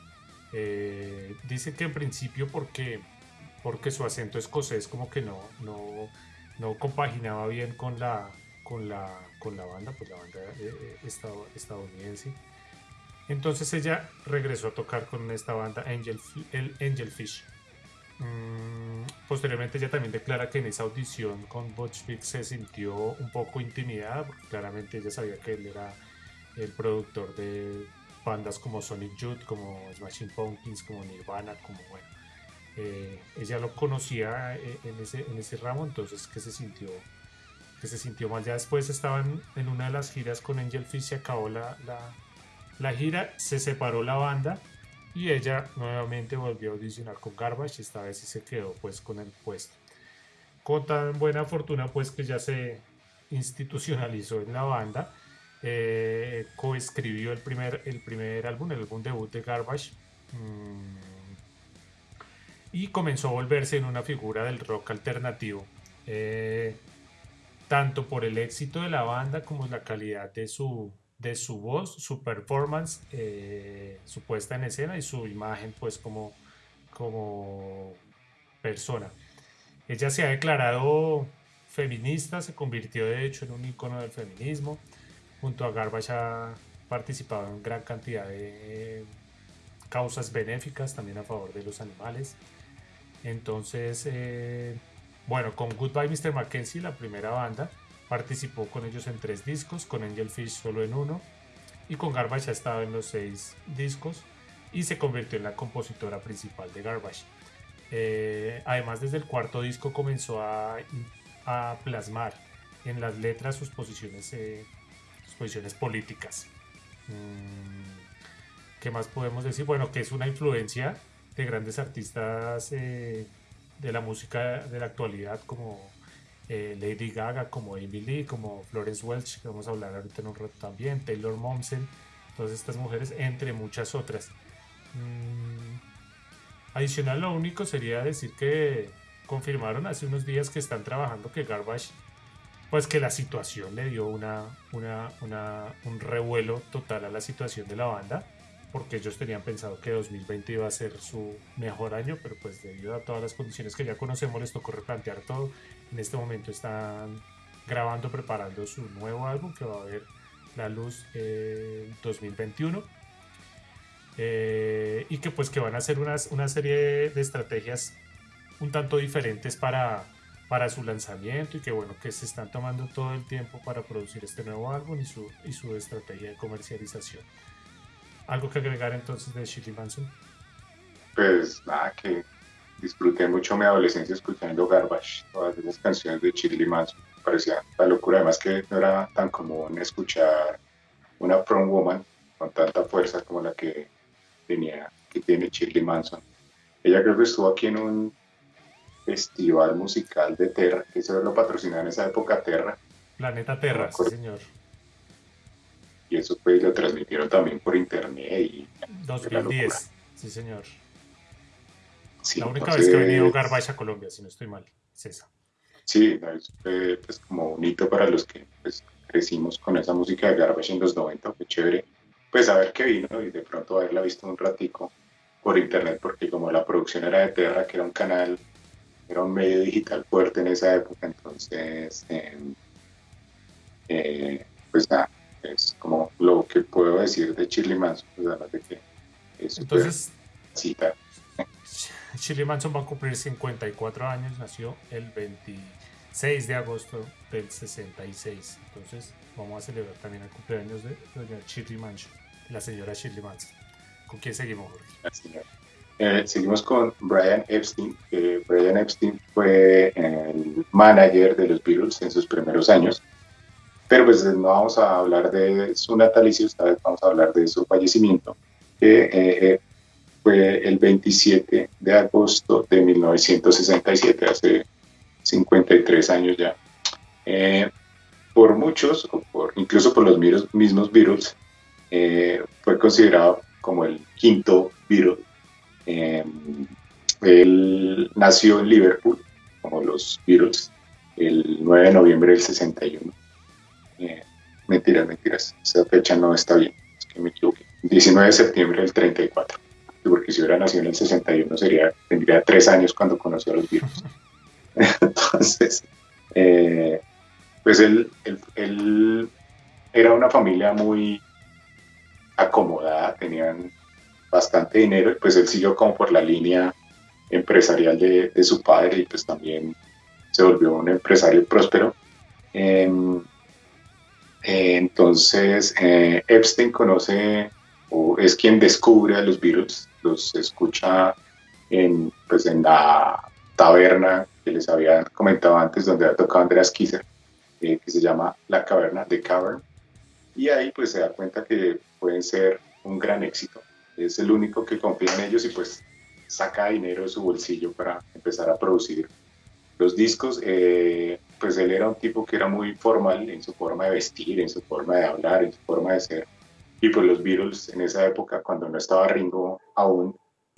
Speaker 1: dice que en principio porque porque su acento escocés como que no, no, no compaginaba bien con la, con la, con la banda, pues la banda eh, eh, estadounidense. Entonces ella regresó a tocar con esta banda Angel, el Angel Fish. Mm, posteriormente ella también declara que en esa audición con Butch Vig se sintió un poco intimidada, porque claramente ella sabía que él era el productor de bandas como Sonic Youth, como Smashing Pumpkins, como Nirvana, como bueno, eh, ella lo conocía eh, en ese, en ese ramo, entonces que se sintió que se sintió mal. Ya después estaban en una de las giras con Angel Fish, se acabó la, la, gira, se separó la banda y ella nuevamente volvió a audicionar con Garbage, esta vez sí se quedó pues con el puesto. Con tan buena fortuna pues que ya se institucionalizó en la banda, eh, coescribió el primer, el primer álbum, el álbum debut de Garbage. Mm, y comenzó a volverse en una figura del rock alternativo, eh, tanto por el éxito de la banda como la calidad de su, de su voz, su performance, eh, su puesta en escena y su imagen pues como, como persona. Ella se ha declarado feminista, se convirtió de hecho en un icono del feminismo. Junto a Garbage ha participado en gran cantidad de causas benéficas también a favor de los animales. Entonces, eh, bueno, con Goodbye Mr. Mackenzie, la primera banda, participó con ellos en tres discos, con Angel Fish solo en uno, y con Garbage ha estado en los seis discos y se convirtió en la compositora principal de Garbage. Eh, además, desde el cuarto disco comenzó a, plasmar en las letras sus posiciones, eh, sus posiciones políticas. Mm, ¿Qué más podemos decir? Bueno, que es una influencia de grandes artistas eh, de la música de la actualidad como eh, Lady Gaga, como Amy Lee, como Florence Welch, que vamos a hablar ahorita en un rato también, Taylor Momsen, todas estas mujeres, entre muchas otras. Mm, adicional, lo único sería decir que confirmaron hace unos días que están trabajando que Garbage, pues que la situación le dio una, una, una, un revuelo total a la situación de la banda porque ellos tenían pensado que 2020 iba a ser su mejor año, pero pues debido a todas las condiciones que ya conocemos les tocó replantear todo. En este momento están grabando, preparando su nuevo álbum que va a haber la luz en 2021. Eh, y que pues que van a hacer una serie de estrategias un tanto diferentes para, para su lanzamiento y que bueno que se están tomando todo el tiempo para producir este nuevo álbum y su, y su estrategia de comercialización. ¿Algo que agregar entonces de Chili Manson?
Speaker 2: Pues nada, que disfruté mucho mi adolescencia escuchando Garbage, todas esas canciones de Chili Manson. Parecía la locura, además que no era tan común escuchar una prom woman con tanta fuerza como la que tenía, que tiene Shirley Manson. Ella creo que estuvo aquí en un festival musical de Terra, que eso lo patrocinaba en esa época Terra.
Speaker 1: Planeta Terra, sí señor.
Speaker 2: Y eso pues lo transmitieron también por internet y...
Speaker 1: 2010, sí señor. la única vez que ha venido Garbage a Colombia, si no estoy mal, es esa.
Speaker 2: Sí, fue pues, como un hito para los que pues, crecimos con esa música de Garbage en los 90, fue chévere pues a ver qué vino y de pronto haberla visto un ratico por internet, porque como la producción era de Terra, que era un canal, era un medio digital fuerte en esa época, entonces, em, eh, pues nada, es como lo que puedo decir de Shirley Manson, pues además de que es entonces, cita.
Speaker 1: Shirley Manson va a cumplir 54 años, nació el 26 de agosto del 66, entonces vamos a celebrar también el cumpleaños de doña Shirley Manson la señora Shirley Manson. ¿Con quién seguimos,
Speaker 2: eh, seguimos con Brian Epstein. Brian Epstein fue el manager de los Beatles en sus primeros años. Pero pues no vamos a hablar de su natalicio, esta vez vamos a hablar de su fallecimiento, que eh, eh, fue el 27 de agosto de 1967, hace 53 años ya. por muchos, o por, incluso por los mismos Beatles, eh, fue considerado como el quinto Beatle. Eh, él nació en Liverpool, como los Beatles, el 9 de noviembre del 61. Eh, mentiras, mentiras, esa fecha no está bien, es que me equivoqué. 19 de septiembre del 34, porque si hubiera nacido en el 61 sería, tendría tres años cuando conoció a los Beatles. Entonces, pues él, él, era una familia muy acomodada, tenían bastante dinero y pues él siguió como por la línea empresarial de, su padre y pues también se volvió un empresario próspero. Em, eh, entonces, eh, Epstein conoce o es quien descubre a los Beatles, los escucha en, pues, en la taberna que les había comentado antes, donde ha tocado Andreas Kisser, eh, que se llama La Caverna, The Cavern. Y ahí pues se da cuenta que pueden ser un gran éxito. Es el único que confía en ellos y pues saca dinero de su bolsillo para empezar a producir los discos. Eh, pues él era un tipo que era muy formal en su forma de vestir, en su forma de hablar, en su forma de ser. Y pues los Beatles en esa época, cuando no estaba Ringo aún,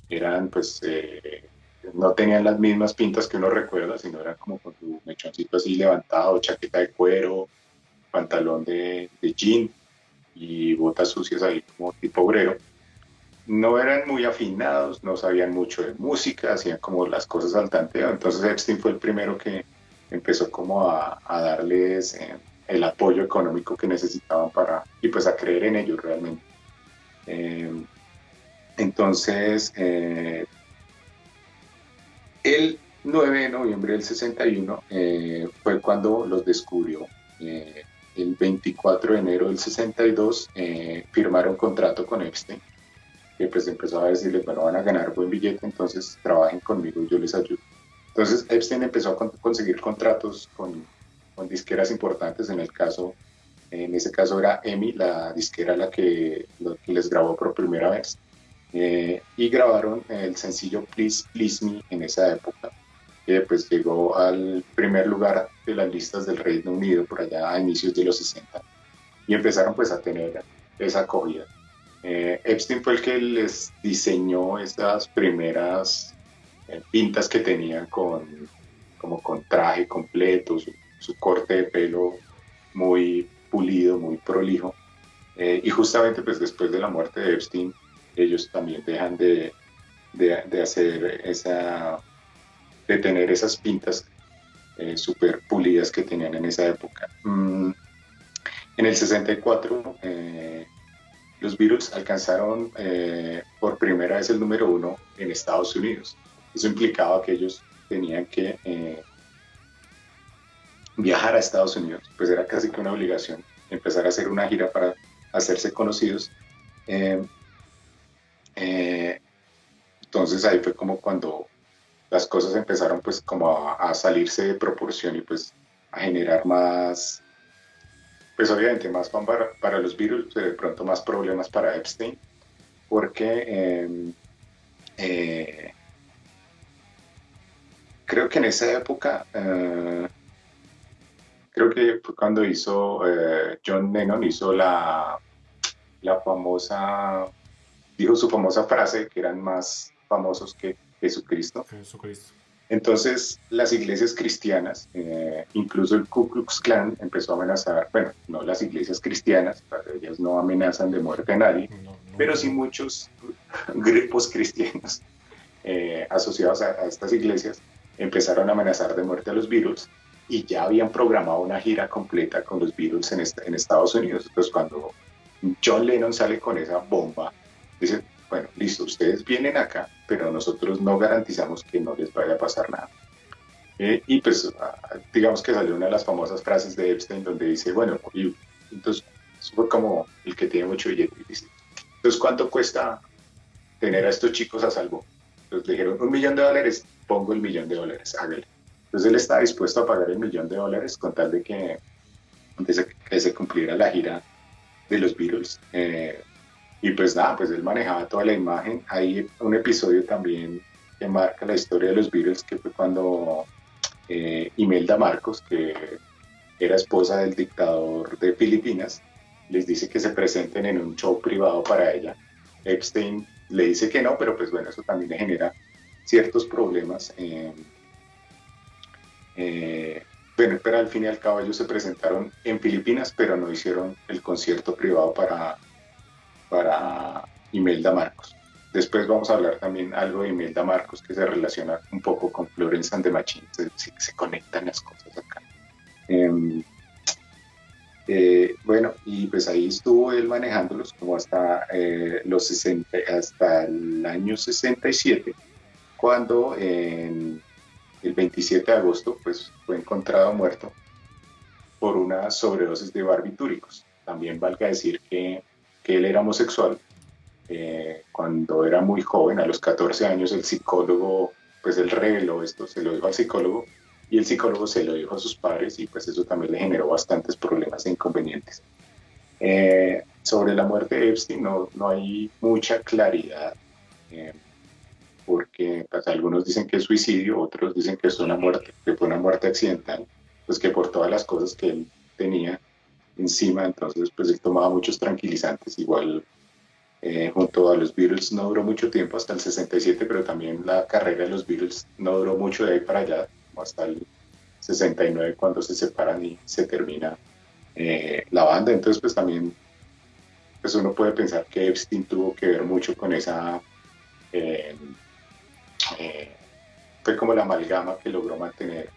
Speaker 2: eran pues... Eh, no tenían las mismas pintas que uno recuerda, sino eran como con su mechoncito así levantado, chaqueta de cuero, pantalón de, de jean y botas sucias ahí como tipo obrero. No eran muy afinados, no sabían mucho de música, hacían como las cosas al tanteo. Entonces Epstein fue el primero que empezó como a, darles eh, el apoyo económico que necesitaban para, y pues a creer en ellos realmente. Eh, entonces, eh, el 9 de noviembre del 61 fue cuando los descubrió el 24 de enero del 62 eh, firmaron contrato con Epstein, que pues empezó a decirles, bueno, van a ganar buen billete, entonces trabajen conmigo y yo les ayudo. Entonces Epstein empezó a conseguir contratos con, con, disqueras importantes, en el caso, en ese caso era EMI, la disquera la que, les grabó por primera vez, eh, y grabaron el sencillo Please Please Me en esa época que pues llegó al primer lugar de las listas del Reino Unido por allá a inicios de los 60 y empezaron pues a tener esa acogida. Eh, Epstein fue el que les diseñó estas primeras pintas que tenían con, como con traje completo, su, corte de pelo muy pulido, muy prolijo. Eh, y justamente pues después de la muerte de Epstein, ellos también dejan de, de, hacer esa de tener esas pintas eh, súper pulidas que tenían en esa época. Mm, en el 64, los Beatles alcanzaron por primera vez el número uno en Estados Unidos. Eso implicaba que ellos tenían que viajar a Estados Unidos, pues era casi que una obligación empezar a hacer una gira para hacerse conocidos. Eh, eh, entonces ahí fue como cuando las cosas empezaron pues como a, salirse de proporción y pues a generar más, pues obviamente más para, para los virus, pero de pronto más problemas para Epstein, porque eh, creo que en esa época creo que fue cuando hizo eh, John Lennon, hizo la, la famosa, dijo su famosa frase, que eran más famosos que Jesucristo. Jesucristo. Entonces, las iglesias cristianas, eh, incluso el Ku Klux Klan, empezó a amenazar, bueno, no las iglesias cristianas, ellas no amenazan de muerte a nadie, pero sí muchos grupos cristianos eh, asociados a, a, estas iglesias empezaron a amenazar de muerte a los virus y ya habían programado una gira completa con los Beatles en, en Estados Unidos. Entonces cuando John Lennon sale con esa bomba, dice, bueno, listo, ustedes vienen acá, pero nosotros no garantizamos que no les vaya a pasar nada. Eh, y pues ah, digamos que salió una de las famosas frases de Epstein donde dice, bueno, y, entonces fue como el que tiene mucho billete. Dice, entonces, ¿cuánto cuesta tener a estos chicos a salvo? Entonces dijeron, un millón de dólares, pongo el millón de dólares, hágale. Entonces él estaba dispuesto a pagar el millón de dólares con tal de que, se, cumpliera la gira de los Beatles. Eh, y pues nada, pues él manejaba toda la imagen. Hay un episodio también que marca la historia de los Beatles, que fue cuando eh, Imelda Marcos, que era esposa del dictador de Filipinas, les dice que se presenten en un show privado para ella. Epstein le dice que no, pero pues bueno, eso también le genera ciertos problemas. Eh, bueno, pero al fin y al cabo ellos se presentaron en Filipinas, pero no hicieron el concierto privado para, para Imelda Marcos. Después vamos a hablar también algo de Imelda Marcos que se relaciona un poco con Florence and the se, se conectan las cosas acá. Em, eh, bueno, y pues ahí estuvo él manejándolos como hasta, eh, los 60, hasta el año 67, cuando en el 27 de agosto pues, fue encontrado muerto por una sobredosis de barbitúricos. También valga decir que, que él era homosexual. Eh, cuando era muy joven, a los 14 años, el psicólogo, pues él reveló esto, se lo dijo al psicólogo y el psicólogo se lo dijo a sus padres y pues eso también le generó bastantes problemas e inconvenientes. Eh, sobre la muerte de Epstein no, no hay mucha claridad. Eh, porque pues, algunos dicen que es suicidio, otros dicen que es una muerte, que fue una muerte accidental, pues que por todas las cosas que él tenía encima, entonces pues él tomaba muchos tranquilizantes, igual eh, junto a los Beatles no duró mucho tiempo hasta el 67, pero también la carrera de los Beatles no duró mucho de ahí para allá, hasta el 69 cuando se separan y se termina eh, la banda, entonces pues también pues uno puede pensar que Epstein tuvo que ver mucho con esa eh, eh, fue como la amalgama que logró mantener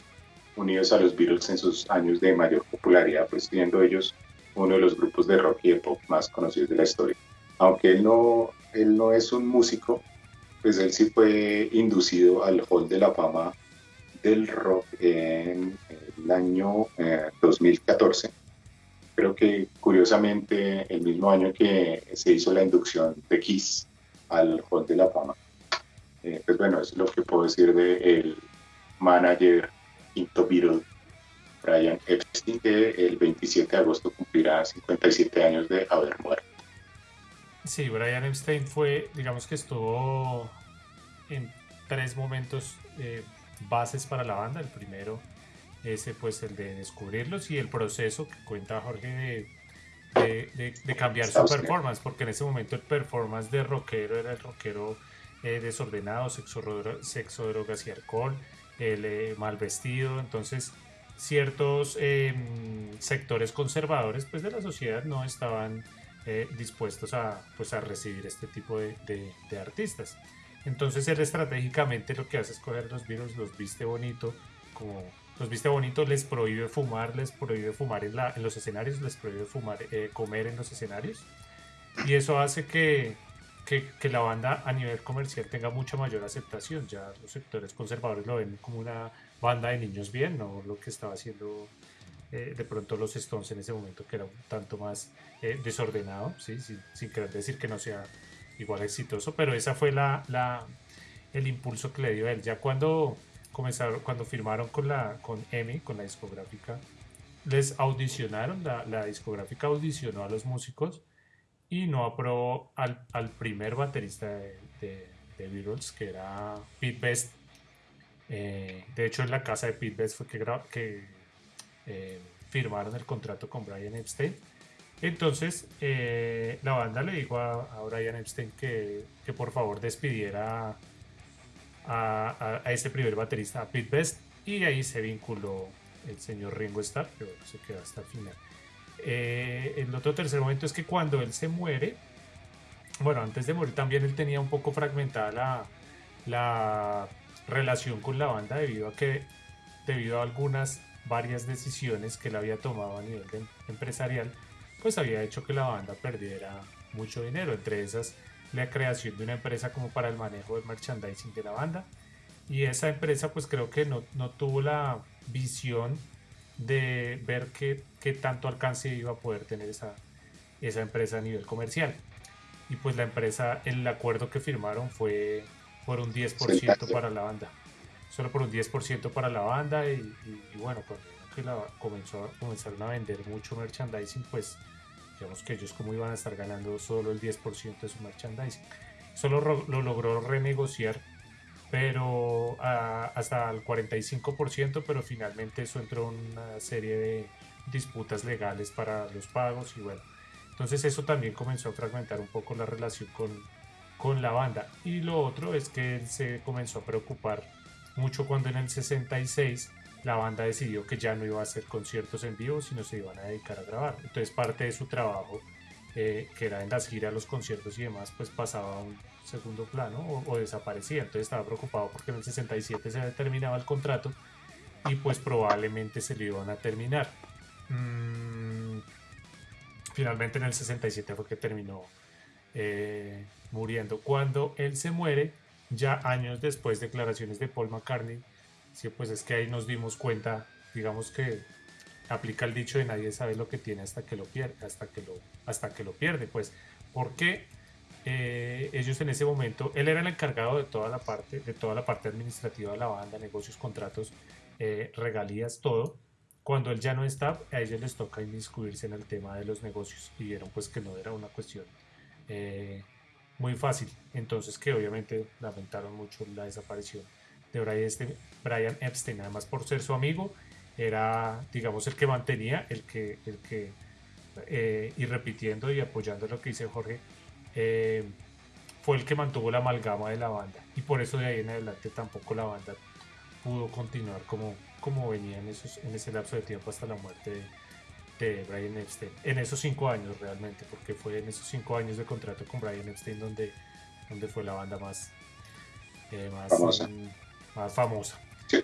Speaker 2: unidos a los Beatles en sus años de mayor popularidad, pues siendo ellos uno de los grupos de rock y de pop más conocidos de la historia. Aunque él no, él no es un músico, pues él sí fue inducido al Hall de la Fama del Rock en el año 2014. Eh, Creo que curiosamente el mismo año que se hizo la inducción de Kiss al Hall de la Fama. Eh, pues bueno, es lo que puedo decir del el manager Quinto Beatle, Brian Epstein, que el 27 de agosto cumplirá 57 años de haber muerto.
Speaker 1: Sí, Brian Epstein fue, digamos que estuvo en tres momentos eh, bases para la banda. El primero, ese pues el de descubrirlos y el proceso que cuenta Jorge de, de cambiar su performance, porque en ese momento el performance de rockero era el rockero eh, desordenado, sexo, sexo, drogas y alcohol, el eh, mal vestido. Entonces, ciertos em, sectores conservadores pues, de la sociedad no estaban eh, dispuestos a, pues, a recibir este tipo de, de, artistas. Entonces él estratégicamente lo que hace es coger los virus, los viste bonito, como los viste bonito, les prohíbe fumar, les prohíbe fumar en, la, en los escenarios, les prohíbe fumar, eh, comer en los escenarios. Y eso hace que, que, la banda a nivel comercial tenga mucha mayor aceptación. Ya los sectores conservadores lo ven como una banda de niños bien, no lo que estaba haciendo eh, de pronto los Stones en ese momento, que era un tanto más eh, desordenado, sin, querer decir que no sea igual exitoso, pero esa fue la, el impulso que le dio a él. Ya cuando comenzaron, cuando firmaron con la con EMI, con la discográfica, les audicionaron, la discográfica audicionó a los músicos y no aprobó al, al primer baterista de, de, de, Beatles, que era Pete Best. Eh, de hecho, en la casa de Pete Best fue que, eh, firmaron el contrato con Brian Epstein. Entonces, eh, la banda le dijo a, Brian Epstein que, que, por favor despidiera a, a, este primer baterista, a Pete Best, y ahí se vinculó el señor Ringo Starr, que se quedó hasta el final. Eh, el otro tercer momento es que cuando él se muere, bueno, antes de morir también él tenía un poco fragmentada la, la relación con la banda debido a que, debido a algunas varias decisiones que él había tomado a nivel de, empresarial, pues había hecho que la banda perdiera mucho dinero, entre esas la creación de una empresa como para el manejo del merchandising de la banda. Y esa empresa pues creo que no, no tuvo la visión de ver qué, qué, tanto alcance iba a poder tener esa, esa empresa a nivel comercial. Y pues la empresa, el acuerdo que firmaron fue por un 10% para la banda. Solo por un 10% para la banda y, y, y bueno, cuando que la comenzó, comenzaron a vender mucho merchandising, pues digamos que ellos como iban a estar ganando solo el 10% de su merchandising. Solo lo logró renegociar, pero hasta el 45%, pero finalmente eso entró en una serie de disputas legales para los pagos y bueno, entonces eso también comenzó a fragmentar un poco la relación con, con la banda. Y lo otro es que él se comenzó a preocupar mucho cuando en el 66 la banda decidió que ya no iba a hacer conciertos en vivo, sino se iban a dedicar a grabar. Entonces parte de su trabajo, que era en las giras, los conciertos y demás, pues pasaba a un segundo plano o, o, desaparecía. Entonces estaba preocupado porque en el 67 se terminaba el contrato y pues probablemente se lo iban a terminar. Mm, finalmente en el 67 fue que terminó eh, muriendo. Cuando él se muere, ya años después, declaraciones de Paul McCartney, sí, pues es que ahí nos dimos cuenta, digamos que aplica el dicho de nadie sabe lo que tiene hasta que lo pierde, hasta que lo, hasta que lo pierde, pues, porque eh, ellos en ese momento, él era el encargado de toda la parte, de toda la parte administrativa de la banda, negocios, contratos, eh, regalías, todo. Cuando él ya no está, a ellos les toca inmiscuirse en el tema de los negocios y vieron pues que no era una cuestión eh, muy fácil. Entonces que obviamente lamentaron mucho la desaparición de Brian, Brian Epstein, además por ser su amigo, era, digamos, el que mantenía, el que, el que eh, y repitiendo y apoyando lo que dice Jorge, eh, fue el que mantuvo la amalgama de la banda. Y por eso de ahí en adelante tampoco la banda pudo continuar como, como venía en, esos, en ese lapso de tiempo hasta la muerte de, de Brian Epstein. En esos cinco años realmente, porque fue en esos cinco años de contrato con Brian Epstein donde, donde fue la banda más, eh, más, famosa. más famosa.
Speaker 2: Sí.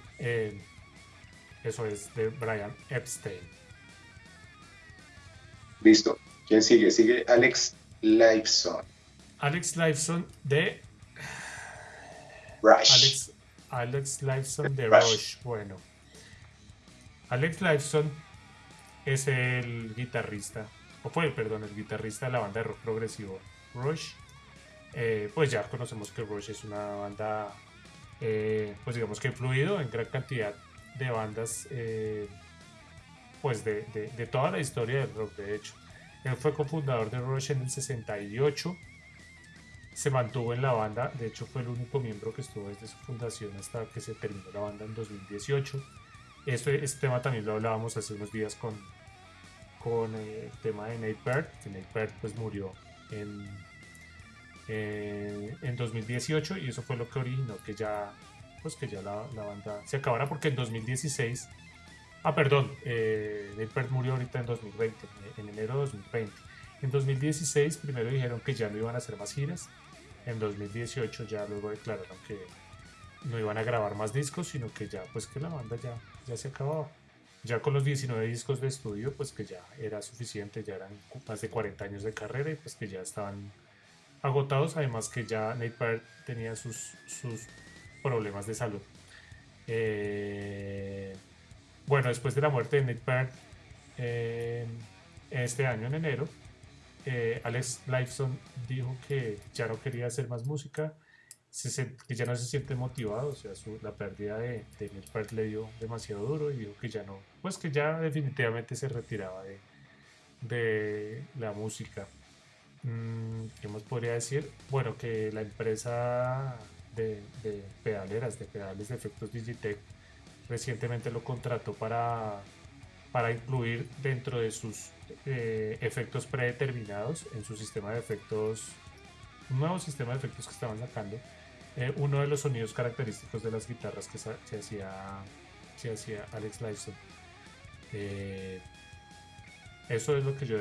Speaker 1: Eso es de Brian Epstein.
Speaker 2: Listo. ¿Quién sigue? Sigue Alex Lifeson.
Speaker 1: Alex Lifeson de
Speaker 2: Rush.
Speaker 1: Alex, Alex Lifeson de Rush. Rush. Bueno. Alex Lifeson es el guitarrista, o fue, perdón, el guitarrista de la banda de rock progresivo Rush. Eh, pues ya conocemos que Rush es una banda, eh, pues digamos que influido en gran cantidad de bandas, eh, pues de, de, toda la historia del rock, de hecho. Él fue cofundador de Rush en el 68, se mantuvo en la banda, de hecho fue el único miembro que estuvo desde su fundación hasta que se terminó la banda en 2018. Este, este tema también lo hablábamos hace unos días con, con el tema de Nate Peart, que Nate Peart pues murió en, eh, en 2018 y eso fue lo que originó que ya pues que ya la, la banda se acabara porque en 2016 ah perdón eh, Nate Peart murió ahorita en 2020 en enero de 2020 en 2016 primero dijeron que ya no iban a hacer más giras. En 2018 ya luego declararon que no iban a grabar más discos, sino que ya, pues que la banda ya, ya se acababa. Ya con los 19 discos de estudio, pues que ya era suficiente, ya eran más de 40 años de carrera y pues que ya estaban agotados, además que ya Nate Parr tenía sus, sus problemas de salud. Eh, bueno, después de la muerte de Nate Parr, eh, este año en enero, eh, Alex Lifeson dijo que ya no quería hacer más música, que ya no se siente motivado, o sea, la pérdida de, de Nate le dio demasiado duro y dijo que ya no, pues que ya definitivamente se retiraba de, de la música. Mm, ¿Qué más podría decir? Bueno, que la empresa de, pedaleras, de pedales de efectos Digitech, recientemente lo contrató para, para incluir dentro de sus eh, efectos predeterminados en su sistema de efectos, un nuevo sistema de efectos que estaban sacando, eh, uno de los sonidos característicos de las guitarras que se, hacía, se hacía Alex Lifeson. Eh, eso es lo que yo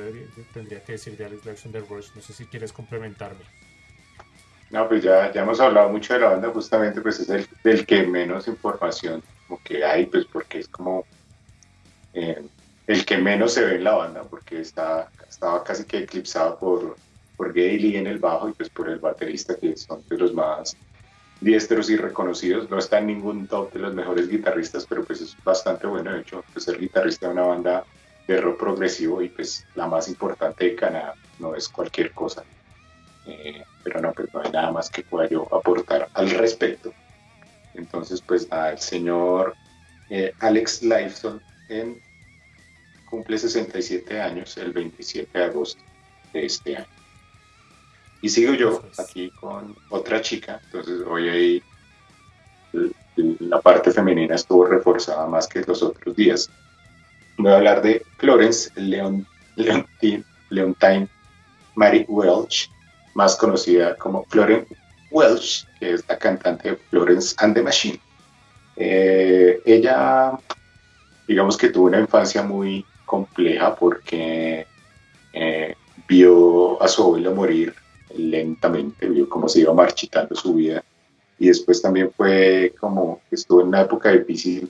Speaker 1: tendría que decir de Alex Alexander Rush. No sé si quieres complementarme.
Speaker 2: No, pues ya, ya hemos hablado mucho de la banda, justamente pues es el del que menos información como que hay, pues porque es como eh, el que menos se ve en la banda, porque está, estaba casi que eclipsado por, por Gailey en el bajo y pues por el baterista, que son de los más diestros y reconocidos. No está en ningún top de los mejores guitarristas, pero pues es bastante bueno. De hecho, pues ser guitarrista de una banda de rock progresivo y pues la más importante de Canadá, no es cualquier cosa. Eh, pero no, pues no hay nada más que pueda yo aportar al respecto. Entonces, pues nada, el señor eh, Alex Lifeson en, cumple 67 años el 27 de agosto de este año. Y sigo yo aquí con otra chica, entonces hoy ahí la parte femenina estuvo reforzada más que los otros días voy a hablar de Florence Leon, Leontine, Leontine Mary Welch, más conocida como Florence Welch, que es la cantante de Florence and the Machine. Eh, ella, digamos que tuvo una infancia muy compleja porque eh, vio a su abuelo morir lentamente, vio cómo se iba marchitando su vida y después también fue como estuvo en una época difícil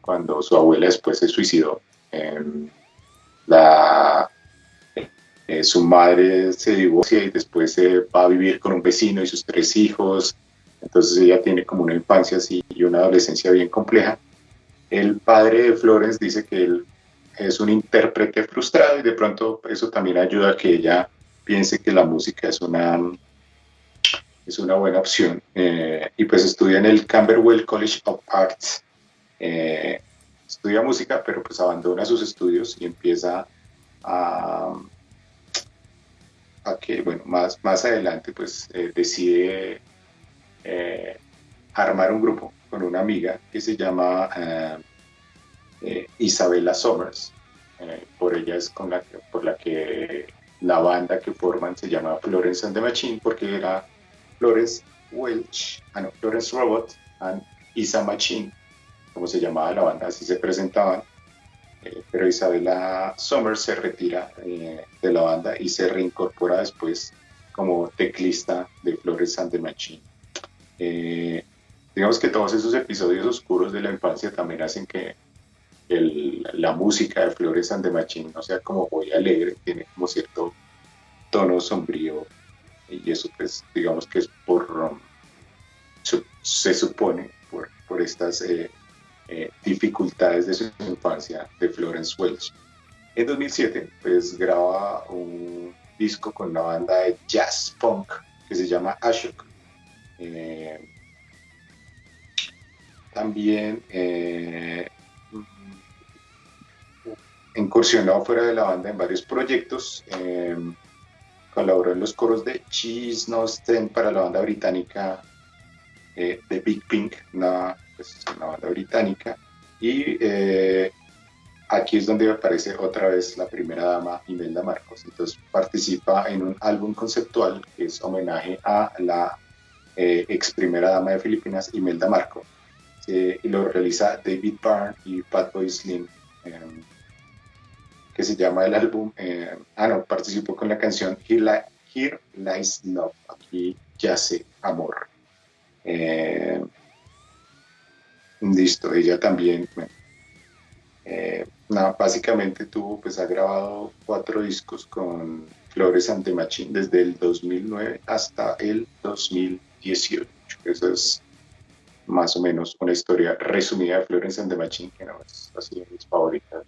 Speaker 2: cuando su abuela después se suicidó Em, la, eh, su madre se divorcia y después se va a vivir con un vecino y sus tres hijos. Entonces ella tiene como una infancia así y una adolescencia bien compleja. El padre de Florence dice que él es un intérprete frustrado y de pronto eso también ayuda a que ella piense que la música es una, es una buena opción. Eh, y pues estudia en el Camberwell College of Arts. Eh, estudia música, pero pues abandona sus estudios y empieza a, a que, bueno, más, más adelante pues eh, decide eh, armar un grupo con una amiga que se llama eh, Isabella Somers. por ella es con la por la que la banda que forman se llama Florence and the Machine porque era Florence Welch, ah no, Florence Robot and Isa Machine como se llamaba la banda, así se presentaban. Eh, pero Isabela Somers se retira eh, de la banda y se reincorpora después como teclista de Flores and the Machine. Eh, digamos que todos esos episodios oscuros de la infancia también hacen que la música de Flores and the Machine no sea como muy alegre, tiene como cierto tono sombrío y eso pues digamos que es por, um, se supone por, por estas eh, dificultades de su infancia de Florence Welch. En 2007, pues graba un disco con una banda de jazz punk que se llama Ashok. Eh, también eh, incursionó fuera de la banda en varios proyectos. colaboró en los coros de Cheese No para la banda británica The Big Pink, una es una banda británica. Y eh, aquí es donde aparece otra vez la primera dama Imelda Marcos. Entonces participa en un álbum conceptual que es homenaje a la eh, ex primera dama de Filipinas, Imelda Marcos. y lo realiza David Byrne y Fatboy Slim, em, que se llama el álbum. Em, ah, no, participó con la canción Here, Here Lies Love. Aquí yace amor. Listo, ella también. Eh, básicamente tuvo, pues ha grabado cuatro discos con Flores Ante Machine desde el 2009 hasta el 2018. Esa es más o menos una historia resumida de the Machine, que no es así de mis favoritas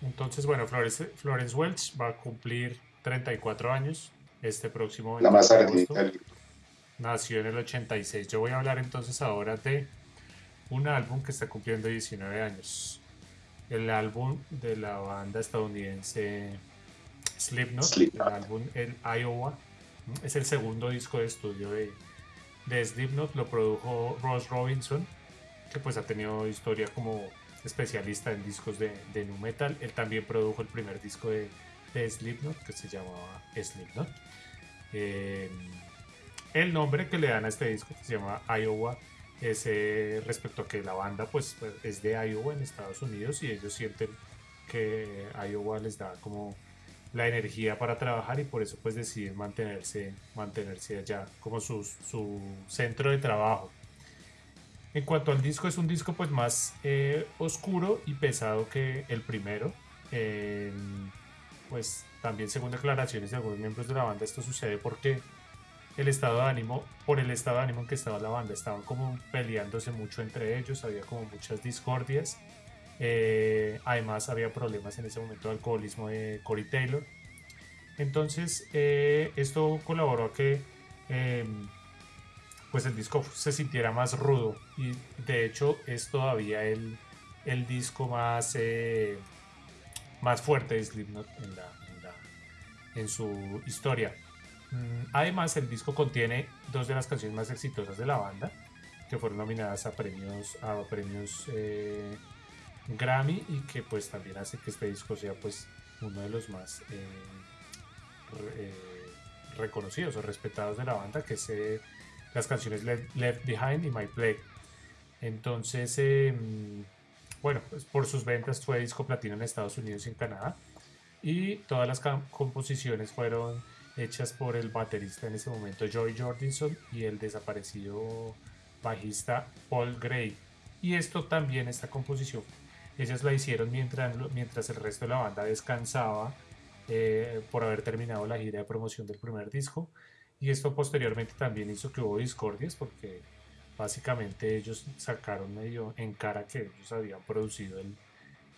Speaker 1: Entonces, bueno, Florence, Florence Welch va a cumplir 34 años este próximo
Speaker 2: La más ardita
Speaker 1: Nació en el 86. Yo voy a hablar entonces ahora de un álbum que está cumpliendo 19 años. El álbum de la banda estadounidense Slipknot, el álbum El Iowa. Es el segundo disco de estudio de, de Slipknot, lo produjo Ross Robinson, que pues ha tenido historia como especialista en discos de, de nu metal. Él también produjo el primer disco de, de Slipknot, que se llamaba Slipknot. Eh, el nombre que le dan a este disco, que se llama Iowa, es respecto a que la banda pues, pues, es de Iowa en Estados Unidos y ellos sienten que Iowa les da como la energía para trabajar y por eso pues deciden mantenerse, mantenerse allá como su, su centro de trabajo. En cuanto al disco, es un disco pues más eh, oscuro y pesado que el primero. pues también según declaraciones de algunos miembros de la banda esto sucede porque el estado de ánimo, por el estado de ánimo en que estaba la banda, estaban como peleándose mucho entre ellos, había como muchas discordias. Eh, además había problemas en ese momento de alcoholismo de Corey Taylor. Entonces eh, esto colaboró a que em, pues el disco se sintiera más rudo y de hecho es todavía el, el disco más, eh, más fuerte de Slipknot en, su historia. Mm, además el disco contiene dos de las canciones más exitosas de la banda que fueron nominadas a premios, a premios Grammy y que pues también hace que este disco sea pues uno de los más eh, eh, reconocidos o respetados de la banda que es eh, las canciones Left, Behind y My Play entonces em, bueno pues por sus ventas fue disco platino en Estados Unidos y en Canadá y todas las composiciones fueron hechas por el baterista en ese momento Joy Jordinson y el desaparecido bajista Paul Gray y esto también esta composición ellas la hicieron mientras, mientras el resto de la banda descansaba eh, por haber terminado la gira de promoción del primer disco. Y esto posteriormente también hizo que hubo discordias porque básicamente ellos sacaron medio en cara que ellos habían producido el,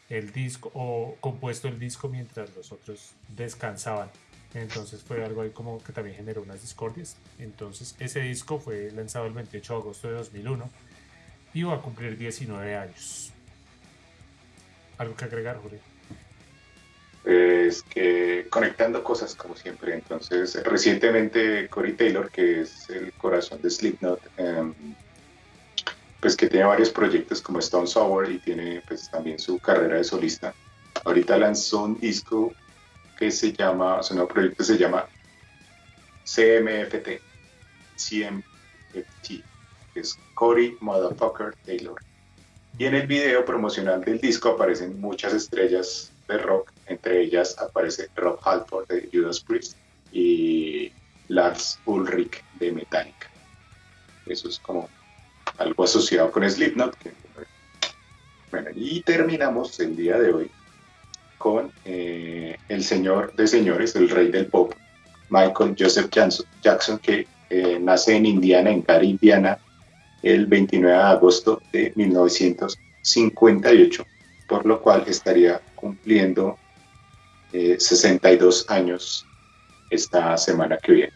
Speaker 1: el disco o compuesto el disco mientras los otros descansaban. Entonces fue algo ahí como que también generó unas discordias. Entonces ese disco fue lanzado el 28 de agosto de 2001 y va a cumplir 19 años. ¿Algo que agregar, Jorge?
Speaker 2: Es que conectando cosas como siempre. Entonces, recientemente Corey Taylor, que es el corazón de Slipknot, em, pues que tiene varios proyectos como Stone Sour y tiene pues también su carrera de solista. Ahorita lanzó un disco que se llama, su nuevo proyecto se llama CMFT, CMFT, que es Corey Motherfucker Taylor. Y en el video promocional del disco aparecen muchas estrellas de rock, entre ellas aparece Rob Halford de Judas Priest y Lars Ulrich de Metallica. Eso es como algo asociado con Slipknot. bueno, y terminamos el día de hoy con eh, el señor de señores, el rey del pop, Michael Joseph Jackson, que eh, nace en Indiana, en Gary, Indiana, el 29 de agosto de 1958, por lo cual estaría cumpliendo 62 eh, años esta semana que viene.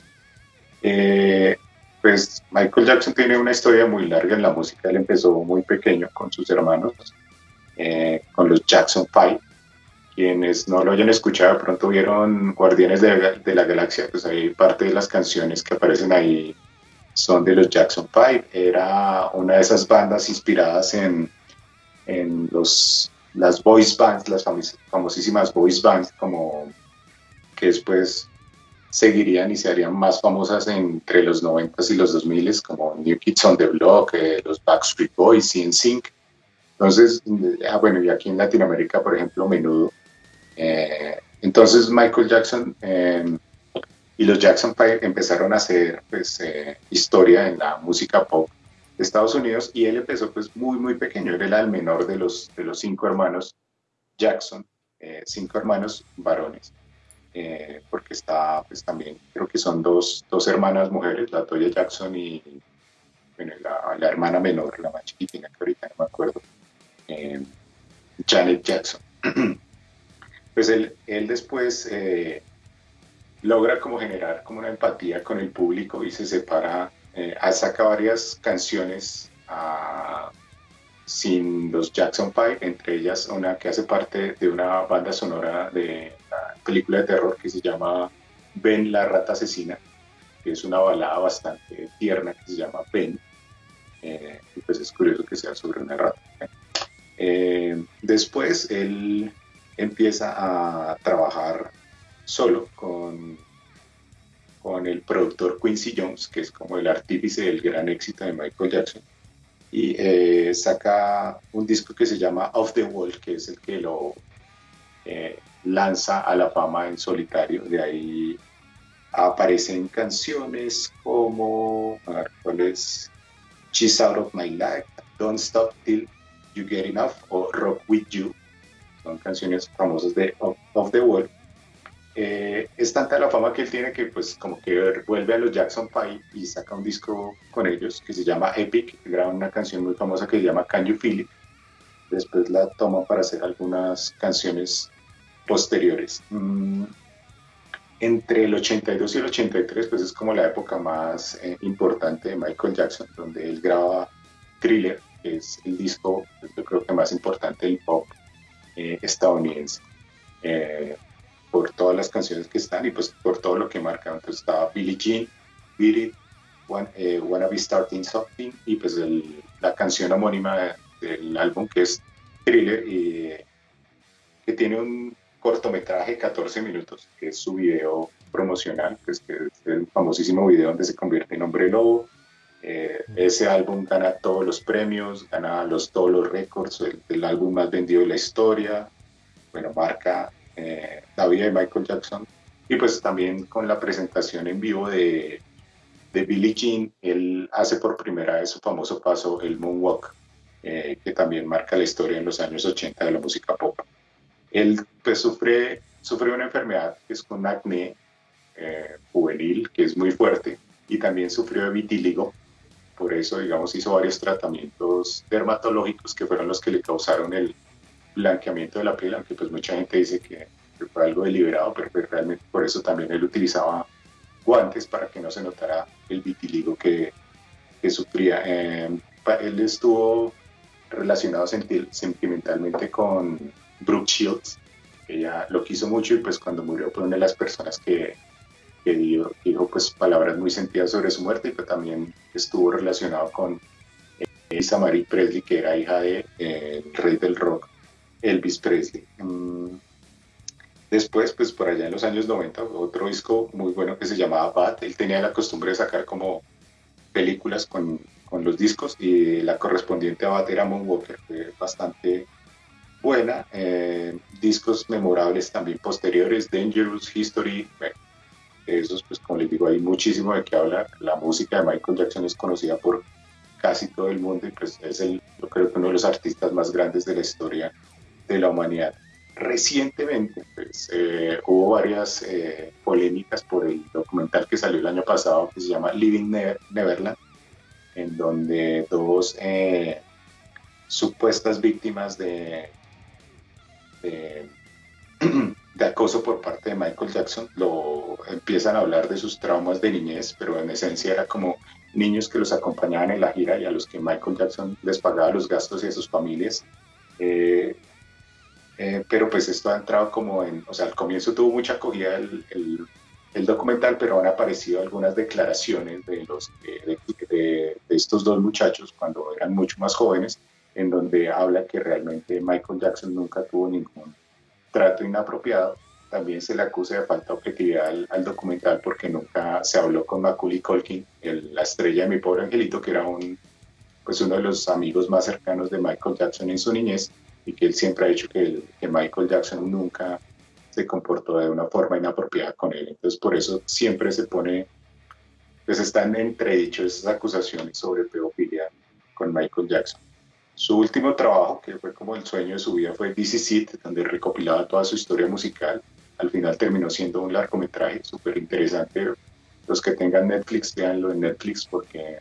Speaker 2: Eh, pues Michael Jackson tiene una historia muy larga en la música, él empezó muy pequeño con sus hermanos, eh, con los Jackson Five. Quienes no lo hayan escuchado, pronto vieron Guardianes de, de la Galaxia, pues hay parte de las canciones que aparecen ahí son de los Jackson Five. Era una de esas bandas inspiradas en, en los, las voice bands, las famosísimas voice bands, como que después seguirían y se harían más famosas entre los 90s y los 2000 como New Kids on the Block, eh, los Backstreet Boys, y Sync. Entonces, ah, bueno, y aquí en Latinoamérica, por ejemplo, menudo. Eh, entonces, Michael Jackson eh, y los Jackson Five empezaron a hacer pues, eh, historia en la música pop Estados Unidos y él empezó pues muy, muy pequeño. Él era el menor de los, de los cinco hermanos Jackson, eh, cinco hermanos varones. Porque está pues también, creo que son dos, dos hermanas mujeres, la Toya Jackson y bueno, la, la, hermana menor, la más chiquitina que ahorita no me acuerdo, Janet Jackson. pues él, él después logra como generar como una empatía con el público y se separa eh, saca varias canciones ah, sin los Jackson Five, entre ellas una que hace parte de una banda sonora de una película de terror que se llama Ben la rata asesina, que es una balada bastante tierna que se llama Ben. Eh, y pues es curioso que sea sobre una rata. Eh, después él empieza a trabajar solo con con el productor Quincy Jones, que es como el artífice del gran éxito de Michael Jackson, y eh, saca un disco que se llama Off the Wall, que es el que lo eh, lanza a la fama en solitario. De ahí aparecen canciones como, a. She's Out of My Life, Don't Stop Till You Get Enough o Rock With You. Son canciones famosas de Off the Wall eh, es tanta la fama que él tiene que pues como que vuelve a los Jackson Five y saca un disco con ellos que se llama Epic, graba una canción muy famosa que se llama Can You Feel It. Después la toma para hacer algunas canciones posteriores. Mm, entre el 82 y el 83 pues es como la época más eh, importante de Michael Jackson, donde él graba Thriller, que es el disco pues, yo creo que más importante del pop eh, estadounidense por todas las canciones que están y pues por todo lo que marca. Entonces estaba Billie Jean, Beat It, eh, Wanna Be Starting Something y pues la canción homónima del álbum que es Thriller y que tiene un cortometraje de 14 minutos, que es su video promocional, pues que es el famosísimo video donde se convierte en hombre lobo. Eh, ese álbum gana todos los premios, gana los, todos los récords, el, el álbum más vendido de la historia. Bueno, marca eh, la vida de Michael Jackson. Y pues también con la presentación en vivo de, de Billie Jean, él hace por primera vez su famoso paso, el Moonwalk, eh, que también marca la historia en los años 80 de la música pop. Él pues sufre, sufre una enfermedad que es con acné eh, juvenil, que es muy fuerte, y también sufrió de vitíligo, por eso, digamos, hizo varios tratamientos dermatológicos que fueron los que le causaron el, blanqueamiento de la piel, aunque pues mucha gente dice que, fue algo deliberado, pero pues, realmente por eso también él utilizaba guantes para que no se notara el vitiligo que, que sufría. Eh, él estuvo relacionado sentimentalmente con Brooke Shields, ella lo quiso mucho y pues cuando murió fue una de las personas que, que dijo pues palabras muy sentidas sobre su muerte pues también estuvo relacionado con Elisa Marie Presley, que era hija del de, eh, rey del rock Elvis Presley. Mm, después, pues por allá en los años 90, otro disco muy bueno que se llamaba Bad. Él tenía la costumbre de sacar como películas con, con los discos y la correspondiente a Bad era Moonwalker, fue bastante buena. Eh, discos memorables también posteriores, Dangerous, History, bueno, esos pues como les digo hay muchísimo de qué hablar. La música de Michael Jackson es conocida por casi todo el mundo y pues es el, yo creo que uno de los artistas más grandes de la historia de la humanidad. Recientemente pues, eh, hubo varias eh, polémicas por el documental que salió el año pasado que se llama Living Neverland, en donde dos eh, supuestas víctimas de, de, de, acoso por parte de Michael Jackson lo empiezan a hablar de sus traumas de niñez, pero en esencia era como niños que los acompañaban en la gira y a los que Michael Jackson les pagaba los gastos y a sus familias. Eh, eh, pero pues esto ha entrado como en, o sea, al comienzo tuvo mucha acogida el, el, documental, pero han aparecido algunas declaraciones de, los, de, de, estos dos muchachos cuando eran mucho más jóvenes, en donde habla que realmente Michael Jackson nunca tuvo ningún trato inapropiado. También se le acusa de falta de objetividad al, documental porque nunca se habló con Macaulay Culkin, la estrella de Mi Pobre Angelito, que era un, pues uno de los amigos más cercanos de Michael Jackson en su niñez y que él siempre ha dicho que, que Michael Jackson nunca se comportó de una forma inapropiada con él. Entonces, por eso siempre se pone, pues están entredicho esas acusaciones sobre pedofilia con Michael Jackson. Su último trabajo, que fue como el sueño de su vida, fue Is It, donde recopilaba toda su historia musical. Al final terminó siendo un largometraje súper interesante. Los que tengan Netflix, véanlo en Netflix porque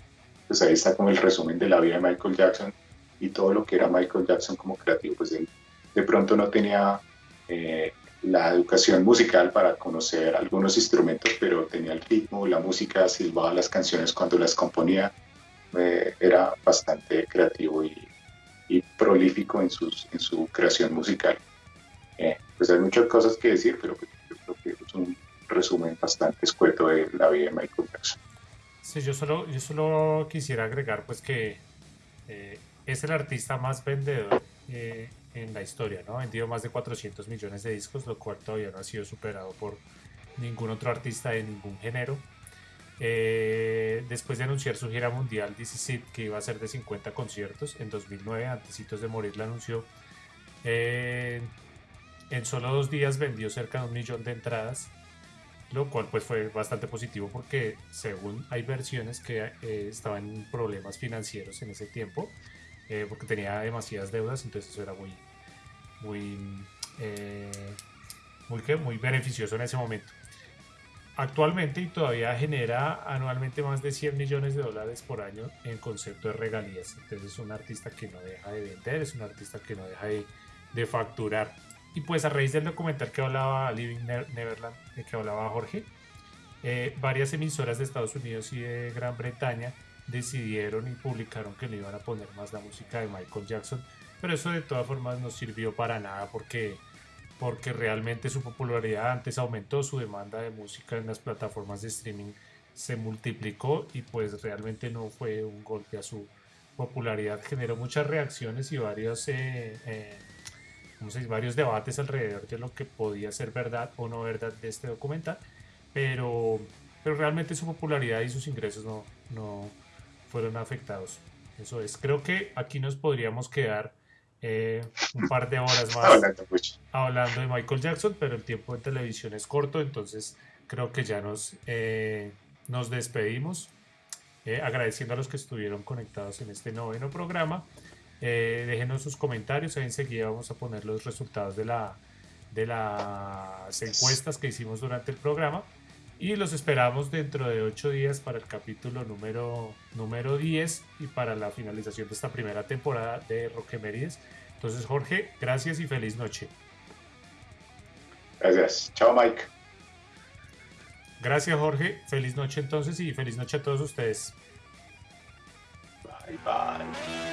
Speaker 2: pues ahí está como el resumen de la vida de Michael Jackson y todo lo que era Michael Jackson como creativo. Pues él de pronto no tenía eh, la educación musical para conocer algunos instrumentos, pero tenía el ritmo, la música, silbaba las canciones cuando las componía. Eh, era bastante creativo y, prolífico en, sus, en su creación musical. Eh, pues hay muchas cosas que decir, pero pues creo que es un resumen bastante escueto de la vida de Michael Jackson.
Speaker 1: Sí, yo solo, yo solo quisiera agregar pues que eh, es el artista más vendedor eh, en la historia, ¿no? Ha vendido más de 400 millones de discos, lo cual todavía no ha sido superado por ningún otro artista de ningún género. Eh, después de anunciar su gira mundial This que iba a ser de 50 conciertos en 2009, antecitos de morir la anunció. en solo dos días vendió cerca de un millón de entradas lo cual pues fue bastante positivo porque según hay versiones que eh, estaban en problemas financieros en ese tiempo eh, porque tenía demasiadas deudas entonces eso era muy muy eh, muy, muy beneficioso en ese momento actualmente y todavía genera anualmente más de 100 millones de dólares por año en concepto de regalías. Entonces es un artista que no deja de vender es un artista que no deja de, de facturar. Y pues a raíz del documental que hablaba Living Neverland, de que hablaba Jorge, eh, varias emisoras de Estados Unidos y de Gran Bretaña decidieron y publicaron que no iban a poner más la música de Michael Jackson, pero eso de todas formas no sirvió para nada porque, porque realmente su popularidad antes aumentó, su demanda de música en las plataformas de streaming se multiplicó y pues realmente no fue un golpe a su popularidad, generó muchas reacciones y varios... Eh, eh, varios debates alrededor de lo que podía ser verdad o no verdad de este documental, pero, pero realmente su popularidad y sus ingresos no, no fueron afectados. Eso es, creo que aquí nos podríamos quedar eh, un par de horas más hablando de Michael Jackson, pero el tiempo de televisión es corto, entonces creo que ya nos, eh, nos despedimos. Eh, agradeciendo a los que estuvieron conectados en este noveno programa. Eh, déjenos sus comentarios, ahí enseguida vamos a poner los resultados de, la, de las encuestas que hicimos durante el programa. Y los esperamos dentro de ocho días para el capítulo número, número 10 y para la finalización de esta primera temporada de Roquemerides. Entonces, Jorge, gracias y feliz noche.
Speaker 2: Gracias. Chao, Mike.
Speaker 1: Gracias, Jorge. Feliz noche entonces y feliz noche a todos ustedes.
Speaker 2: Bye, bye.